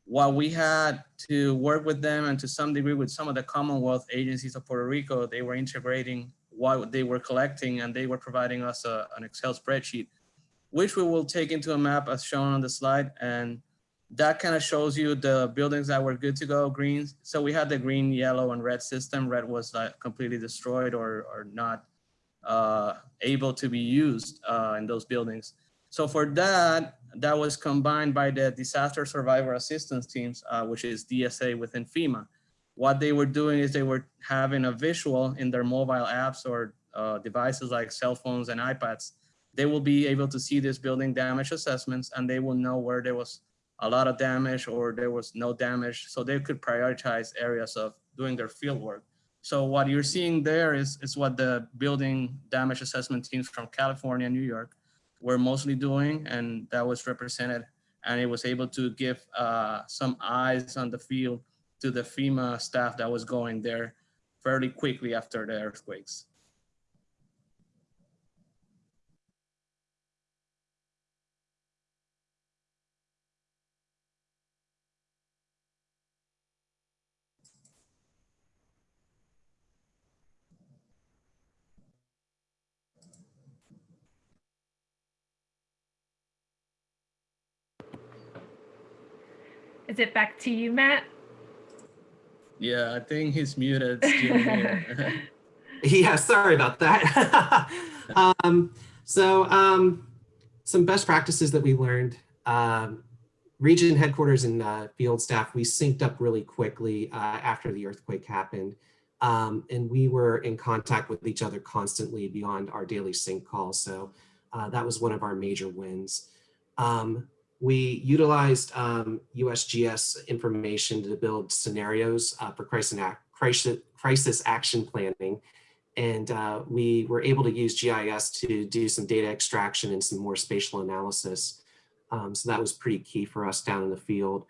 while we had to work with them and to some degree with some of the Commonwealth agencies of Puerto Rico, they were integrating what they were collecting and they were providing us a, an Excel spreadsheet, which we will take into a map as shown on the slide. And that kind of shows you the buildings that were good to go, green. So we had the green, yellow, and red system. Red was uh, completely destroyed or, or not uh, able to be used uh, in those buildings. So for that, that was combined by the disaster survivor assistance teams, uh, which is DSA within FEMA. What they were doing is they were having a visual in their mobile apps or uh, devices like cell phones and iPads. They will be able to see this building damage assessments and they will know where there was a lot of damage or there was no damage. So they could prioritize areas of doing their field work. So what you're seeing there is, is what the building damage assessment teams from California and New York were mostly doing, and that was represented. And it was able to give uh, some eyes on the field to the FEMA staff that was going there fairly quickly after the earthquakes. Is it back to you, Matt? Yeah, I think he's muted. Yeah, sorry about that. um, so um, some best practices that we learned. Um, region headquarters and uh, field staff, we synced up really quickly uh, after the earthquake happened. Um, and we were in contact with each other constantly beyond our daily sync call. So uh, that was one of our major wins. Um, we utilized um, USGS information to build scenarios uh, for crisis, crisis, crisis action planning. And uh, we were able to use GIS to do some data extraction and some more spatial analysis. Um, so that was pretty key for us down in the field.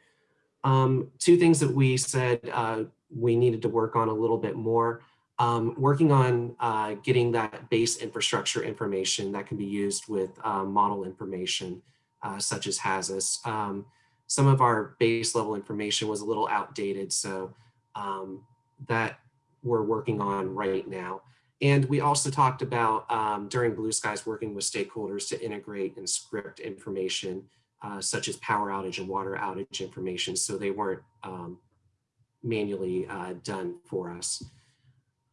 Um, two things that we said uh, we needed to work on a little bit more. Um, working on uh, getting that base infrastructure information that can be used with uh, model information uh, such as HAZUS. Um, some of our base level information was a little outdated, so um, that we're working on right now. And we also talked about um, during Blue Skies working with stakeholders to integrate and script information uh, such as power outage and water outage information so they weren't um, manually uh, done for us.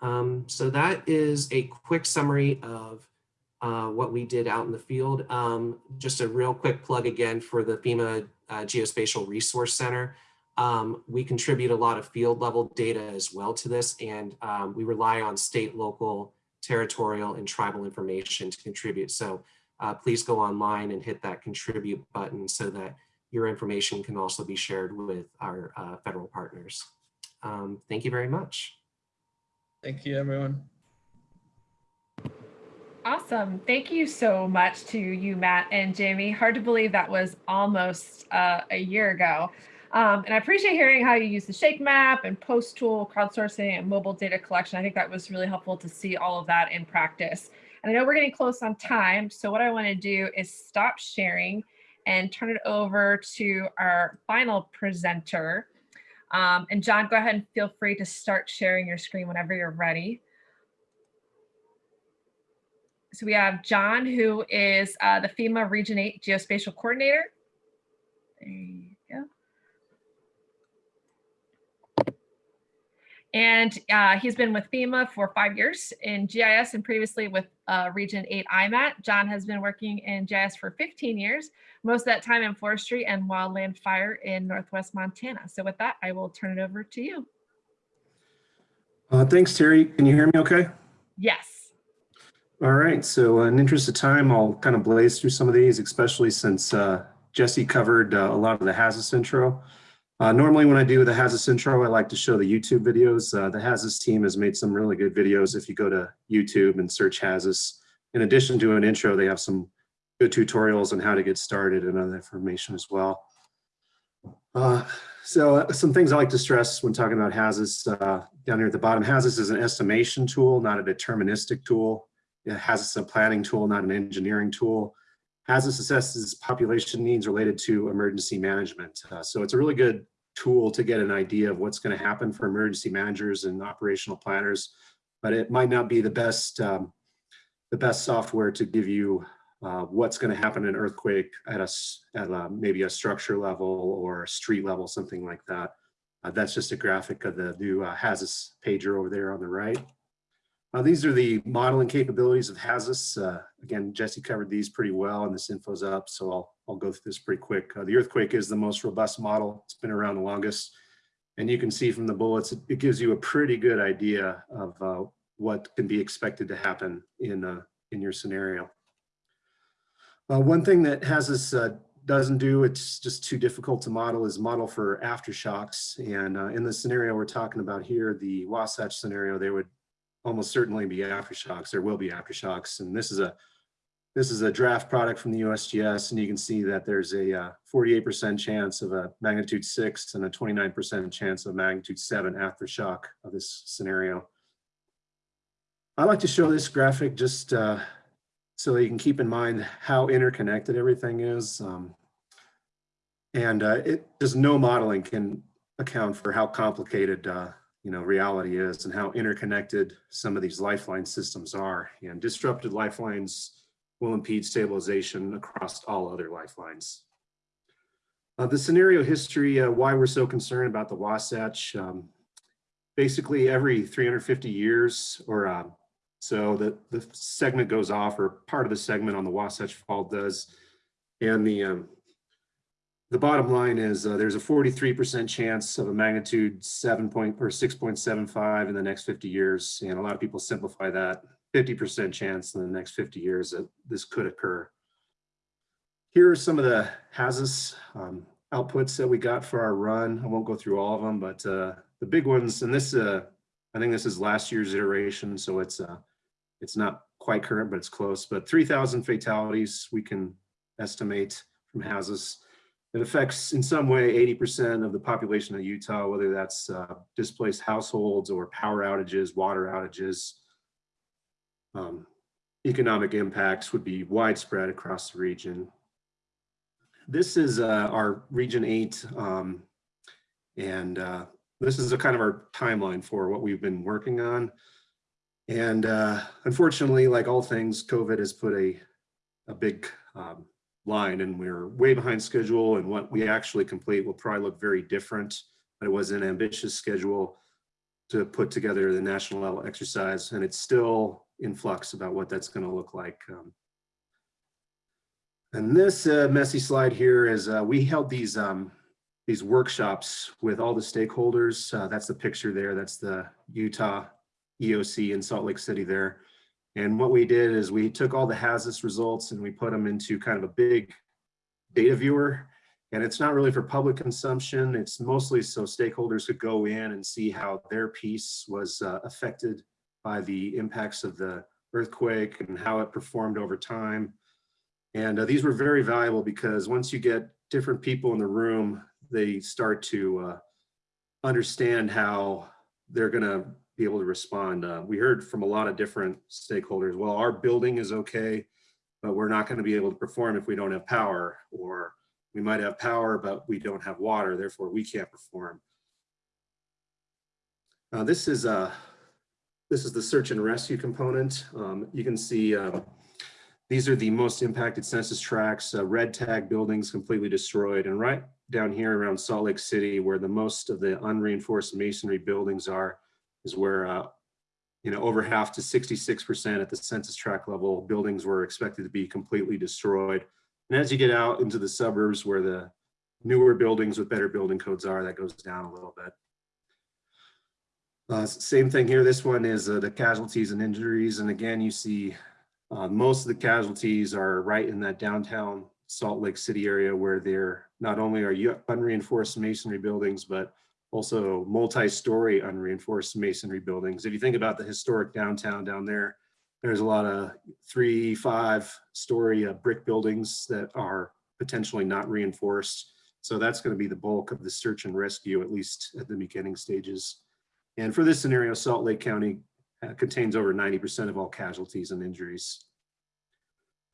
Um, so that is a quick summary of uh, what we did out in the field. Um, just a real quick plug again for the FEMA uh, Geospatial Resource Center. Um, we contribute a lot of field level data as well to this, and um, we rely on state, local, territorial, and tribal information to contribute. So uh, please go online and hit that contribute button so that your information can also be shared with our uh, federal partners. Um, thank you very much. Thank you, everyone. Awesome. Thank you so much to you, Matt and Jamie. Hard to believe that was almost uh, a year ago. Um, and I appreciate hearing how you use the Shake Map and Post Tool, crowdsourcing, and mobile data collection. I think that was really helpful to see all of that in practice. And I know we're getting close on time. So what I want to do is stop sharing and turn it over to our final presenter. Um, and John, go ahead and feel free to start sharing your screen whenever you're ready so we have John, who is uh, the FEMA Region 8 Geospatial Coordinator. There you go. And uh, he's been with FEMA for five years in GIS and previously with uh, Region 8 IMAT. John has been working in GIS for 15 years, most of that time in forestry and wildland fire in Northwest Montana. So with that, I will turn it over to you. Uh, thanks, Terry. Can you hear me okay? Yes. All right, so in interest of time, I'll kind of blaze through some of these, especially since uh, Jesse covered uh, a lot of the HAZUS intro. Uh, normally when I do the HAZUS intro, I like to show the YouTube videos. Uh, the HAZUS team has made some really good videos if you go to YouTube and search HAZUS. In addition to an intro, they have some good tutorials on how to get started and other information as well. Uh, so uh, some things I like to stress when talking about HAZUS uh, down here at the bottom, HAZUS is an estimation tool, not a deterministic tool. It has a planning tool, not an engineering tool. HAZUS assesses population needs related to emergency management. Uh, so it's a really good tool to get an idea of what's going to happen for emergency managers and operational planners, but it might not be the best um, the best software to give you uh, what's going to happen in an earthquake at a, at a, maybe a structure level or a street level, something like that. Uh, that's just a graphic of the new uh, pager over there on the right. Uh, these are the modeling capabilities of HAZUS. Uh, again, Jesse covered these pretty well and this info's up, so I'll, I'll go through this pretty quick. Uh, the earthquake is the most robust model. It's been around the longest. And you can see from the bullets, it, gives you a pretty good idea of uh, what can be expected to happen in, uh, in your scenario. Uh, one thing that HAZUS uh, doesn't do, it's just too difficult to model, is model for aftershocks. And uh, in the scenario we're talking about here, the Wasatch scenario, they would almost certainly be aftershocks. There will be aftershocks. And this is a this is a draft product from the USGS, and you can see that there's a 48% chance of a magnitude six and a 29% chance of magnitude seven aftershock of this scenario. I like to show this graphic just uh, so you can keep in mind how interconnected everything is. Um, and uh, it just no modeling can account for how complicated uh, you know reality is and how interconnected some of these lifeline systems are. And disrupted lifelines will impede stabilization across all other lifelines. Uh, the scenario history, uh, why we're so concerned about the Wasatch, um, basically every 350 years or uh, so the, the segment goes off or part of the segment on the Wasatch Fault does. And the, um, the bottom line is uh, there's a 43% chance of a magnitude 7 point or 6.75 in the next 50 years. And a lot of people simplify that 50% chance in the next 50 years that this could occur. Here are some of the HAZUS um, outputs that we got for our run. I won't go through all of them, but uh, the big ones, and this, uh, I think this is last year's iteration, so it's uh, it's not quite current, but it's close. But 3,000 fatalities we can estimate from HAZUS. It affects in some way 80% of the population of Utah, whether that's uh, displaced households or power outages, water outages, um, economic impacts would be widespread across the region. This is uh, our Region 8, um, and uh, this is a kind of our timeline for what we've been working on. And uh, unfortunately, like all things, COVID has put a, a big um, line and we're way behind schedule and what we actually complete will probably look very different, but it was an ambitious schedule to put together the national level exercise and it's still in flux about what that's going to look like. Um, and this uh, messy slide here is uh, we held these um, these workshops with all the stakeholders. Uh, that's the picture there. That's the Utah EOC in Salt Lake City there. And what we did is we took all the HAZUS results and we put them into kind of a big data viewer. And it's not really for public consumption. It's mostly so stakeholders could go in and see how their piece was uh, affected by the impacts of the earthquake and how it performed over time. And uh, these were very valuable because once you get different people in the room, they start to uh, understand how they're going to be able to respond. Uh, we heard from a lot of different stakeholders, well, our building is okay, but we're not going to be able to perform if we don't have power, or we might have power, but we don't have water, therefore we can't perform. Uh, this is uh, this is the search and rescue component. Um, you can see um, These are the most impacted census tracts, uh, red tag buildings completely destroyed. And right down here around Salt Lake City, where the most of the unreinforced masonry buildings are, is where, uh, you know, over half to 66% at the census tract level, buildings were expected to be completely destroyed. And as you get out into the suburbs where the newer buildings with better building codes are, that goes down a little bit. Uh, same thing here. This one is uh, the casualties and injuries. And again, you see uh, most of the casualties are right in that downtown Salt Lake City area where they're not only are you unreinforced masonry buildings, but also multi-story unreinforced masonry buildings. If you think about the historic downtown down there, there's a lot of three, five story uh, brick buildings that are potentially not reinforced. So that's going to be the bulk of the search and rescue, at least at the beginning stages. And for this scenario, Salt Lake County uh, contains over 90% of all casualties and injuries.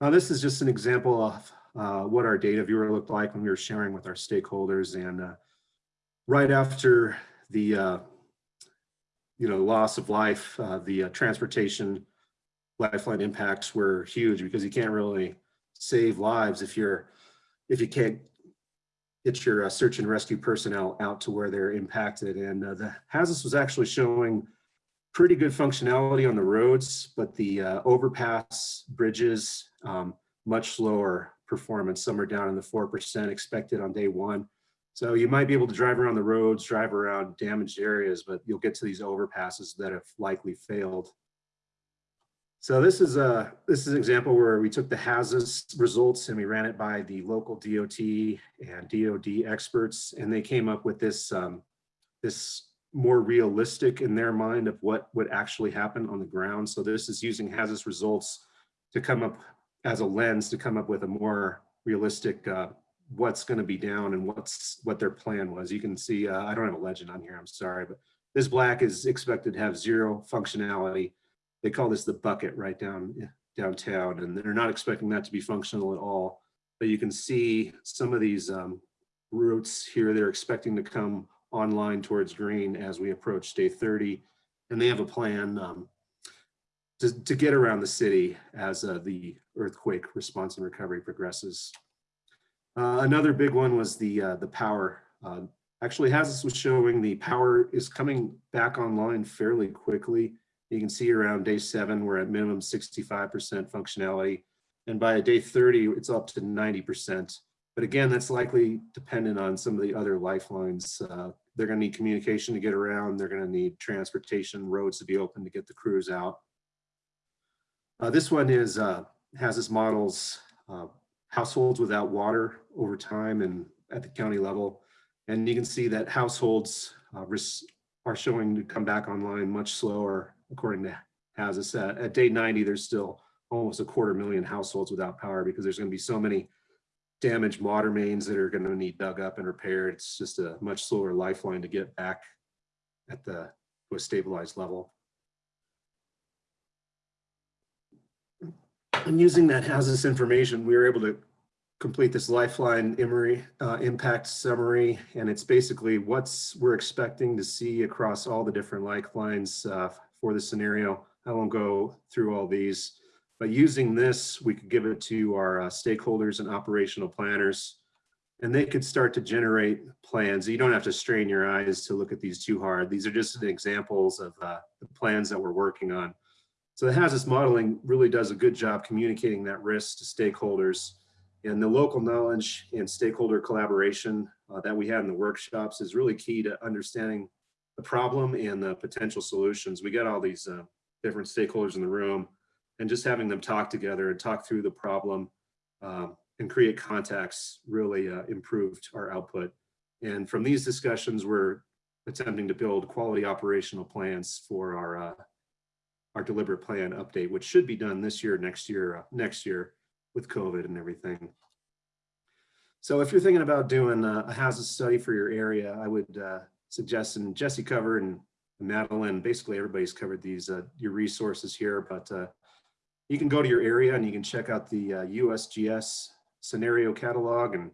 Now, this is just an example of uh, what our data viewer looked like when we were sharing with our stakeholders. And uh, right after the, uh, you know, loss of life, uh, the uh, transportation lifeline impacts were huge because you can't really save lives if you're, if you can't get your uh, search and rescue personnel out to where they're impacted. And uh, the HAZUS was actually showing pretty good functionality on the roads, but the uh, overpass bridges, um, much lower performance. Some are down in the 4% expected on day one. So you might be able to drive around the roads, drive around damaged areas, but you'll get to these overpasses that have likely failed. So this is a this is an example where we took the HAZUS results and we ran it by the local DOT and DOD experts, and they came up with this um, this more realistic in their mind of what would actually happen on the ground. So this is using HAZUS results to come up as a lens to come up with a more realistic uh, what's going to be down and what's what their plan was. You can see uh, I don't have a legend on here. I'm sorry, but this black is expected to have zero functionality they call this the bucket right down downtown, and they're not expecting that to be functional at all. But you can see some of these um, routes here, they're expecting to come online towards green as we approach day 30. And they have a plan um, to, to get around the city as uh, the earthquake response and recovery progresses. Uh, another big one was the, uh, the power. Uh, actually, HAZUS was showing the power is coming back online fairly quickly. You can see around day seven, we're at minimum 65% functionality. And by day 30, it's up to 90%. But again, that's likely dependent on some of the other lifelines. Uh, they're gonna need communication to get around. They're gonna need transportation, roads to be open to get the crews out. Uh, this one is, uh, has its models, uh, households without water over time and at the county level. And you can see that households uh, are showing to come back online much slower according to HAZUS. At, day 90, there's still almost a quarter million households without power because there's going to be so many damaged water mains that are going to need dug up and repaired. It's just a much slower lifeline to get back at the to a stabilized level. And using that HAZUS information, we were able to complete this lifeline Emory, uh, impact summary, and it's basically what's we're expecting to see across all the different lifelines uh, for the scenario. I won't go through all these, but using this, we could give it to our uh, stakeholders and operational planners, and they could start to generate plans. You don't have to strain your eyes to look at these too hard. These are just examples of uh, the plans that we're working on. So the HAZUS modeling really does a good job communicating that risk to stakeholders and the local knowledge and stakeholder collaboration uh, that we had in the workshops is really key to understanding the problem and the potential solutions. We got all these uh, different stakeholders in the room and just having them talk together and talk through the problem um, and create contacts really uh, improved our output. And from these discussions, we're attempting to build quality operational plans for our uh, our deliberate plan update, which should be done this year, next year, uh, next year with COVID and everything. So if you're thinking about doing a, HAZUS study for your area, I would uh, suggest, and Jesse covered and Madeline, basically everybody's covered these, uh, your resources here, but uh, you can go to your area and you can check out the uh, USGS scenario catalog and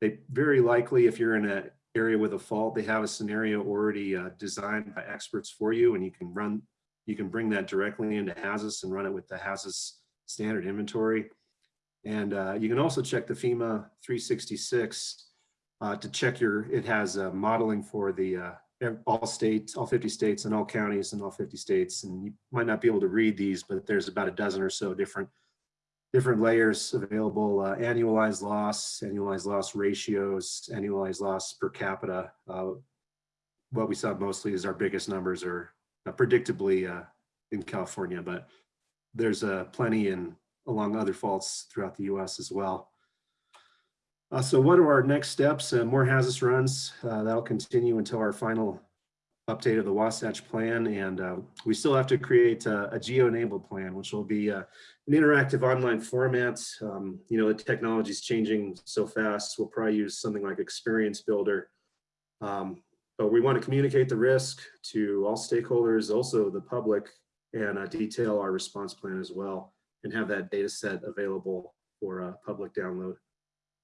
they very likely, if you're in an area with a fault, they have a scenario already uh, designed by experts for you and you can run, you can bring that directly into HAZUS and run it with the HAZUS standard inventory. And uh, you can also check the FEMA 366 uh, to check your, it has uh, modeling for the uh, all states, all 50 states and all counties and all 50 states. And you might not be able to read these, but there's about a dozen or so different different layers available, uh, annualized loss, annualized loss ratios, annualized loss per capita. Uh, What we saw mostly is our biggest numbers are predictably in California, but there's plenty in along other faults throughout the US as well. Uh, So what are our next steps? Uh, More HAZUS runs. uh, That'll continue until our final update of the Wasatch Plan. And uh, we still have to create a a geo-enabled plan, which will be uh, an interactive online format. Um, you know, the technology is changing so fast. We'll probably use something like Experience Builder. Um, but we want to communicate the risk to all stakeholders, also the public, and uh, detail our response plan as well, and have that data set available for uh, public download.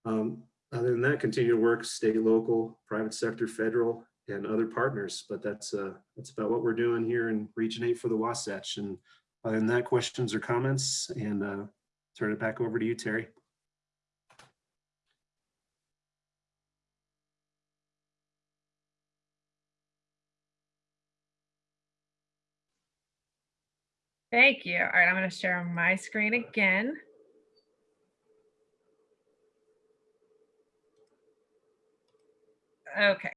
Um, other than that, continue to work state, local, private sector, federal, and other partners. But that's uh, that's about what we're doing here in Region 8 for the Wasatch. And other than that, questions or comments, and uh, turn it back over to you, Terry. Thank you. All right, I'm going to share my screen again. Okay.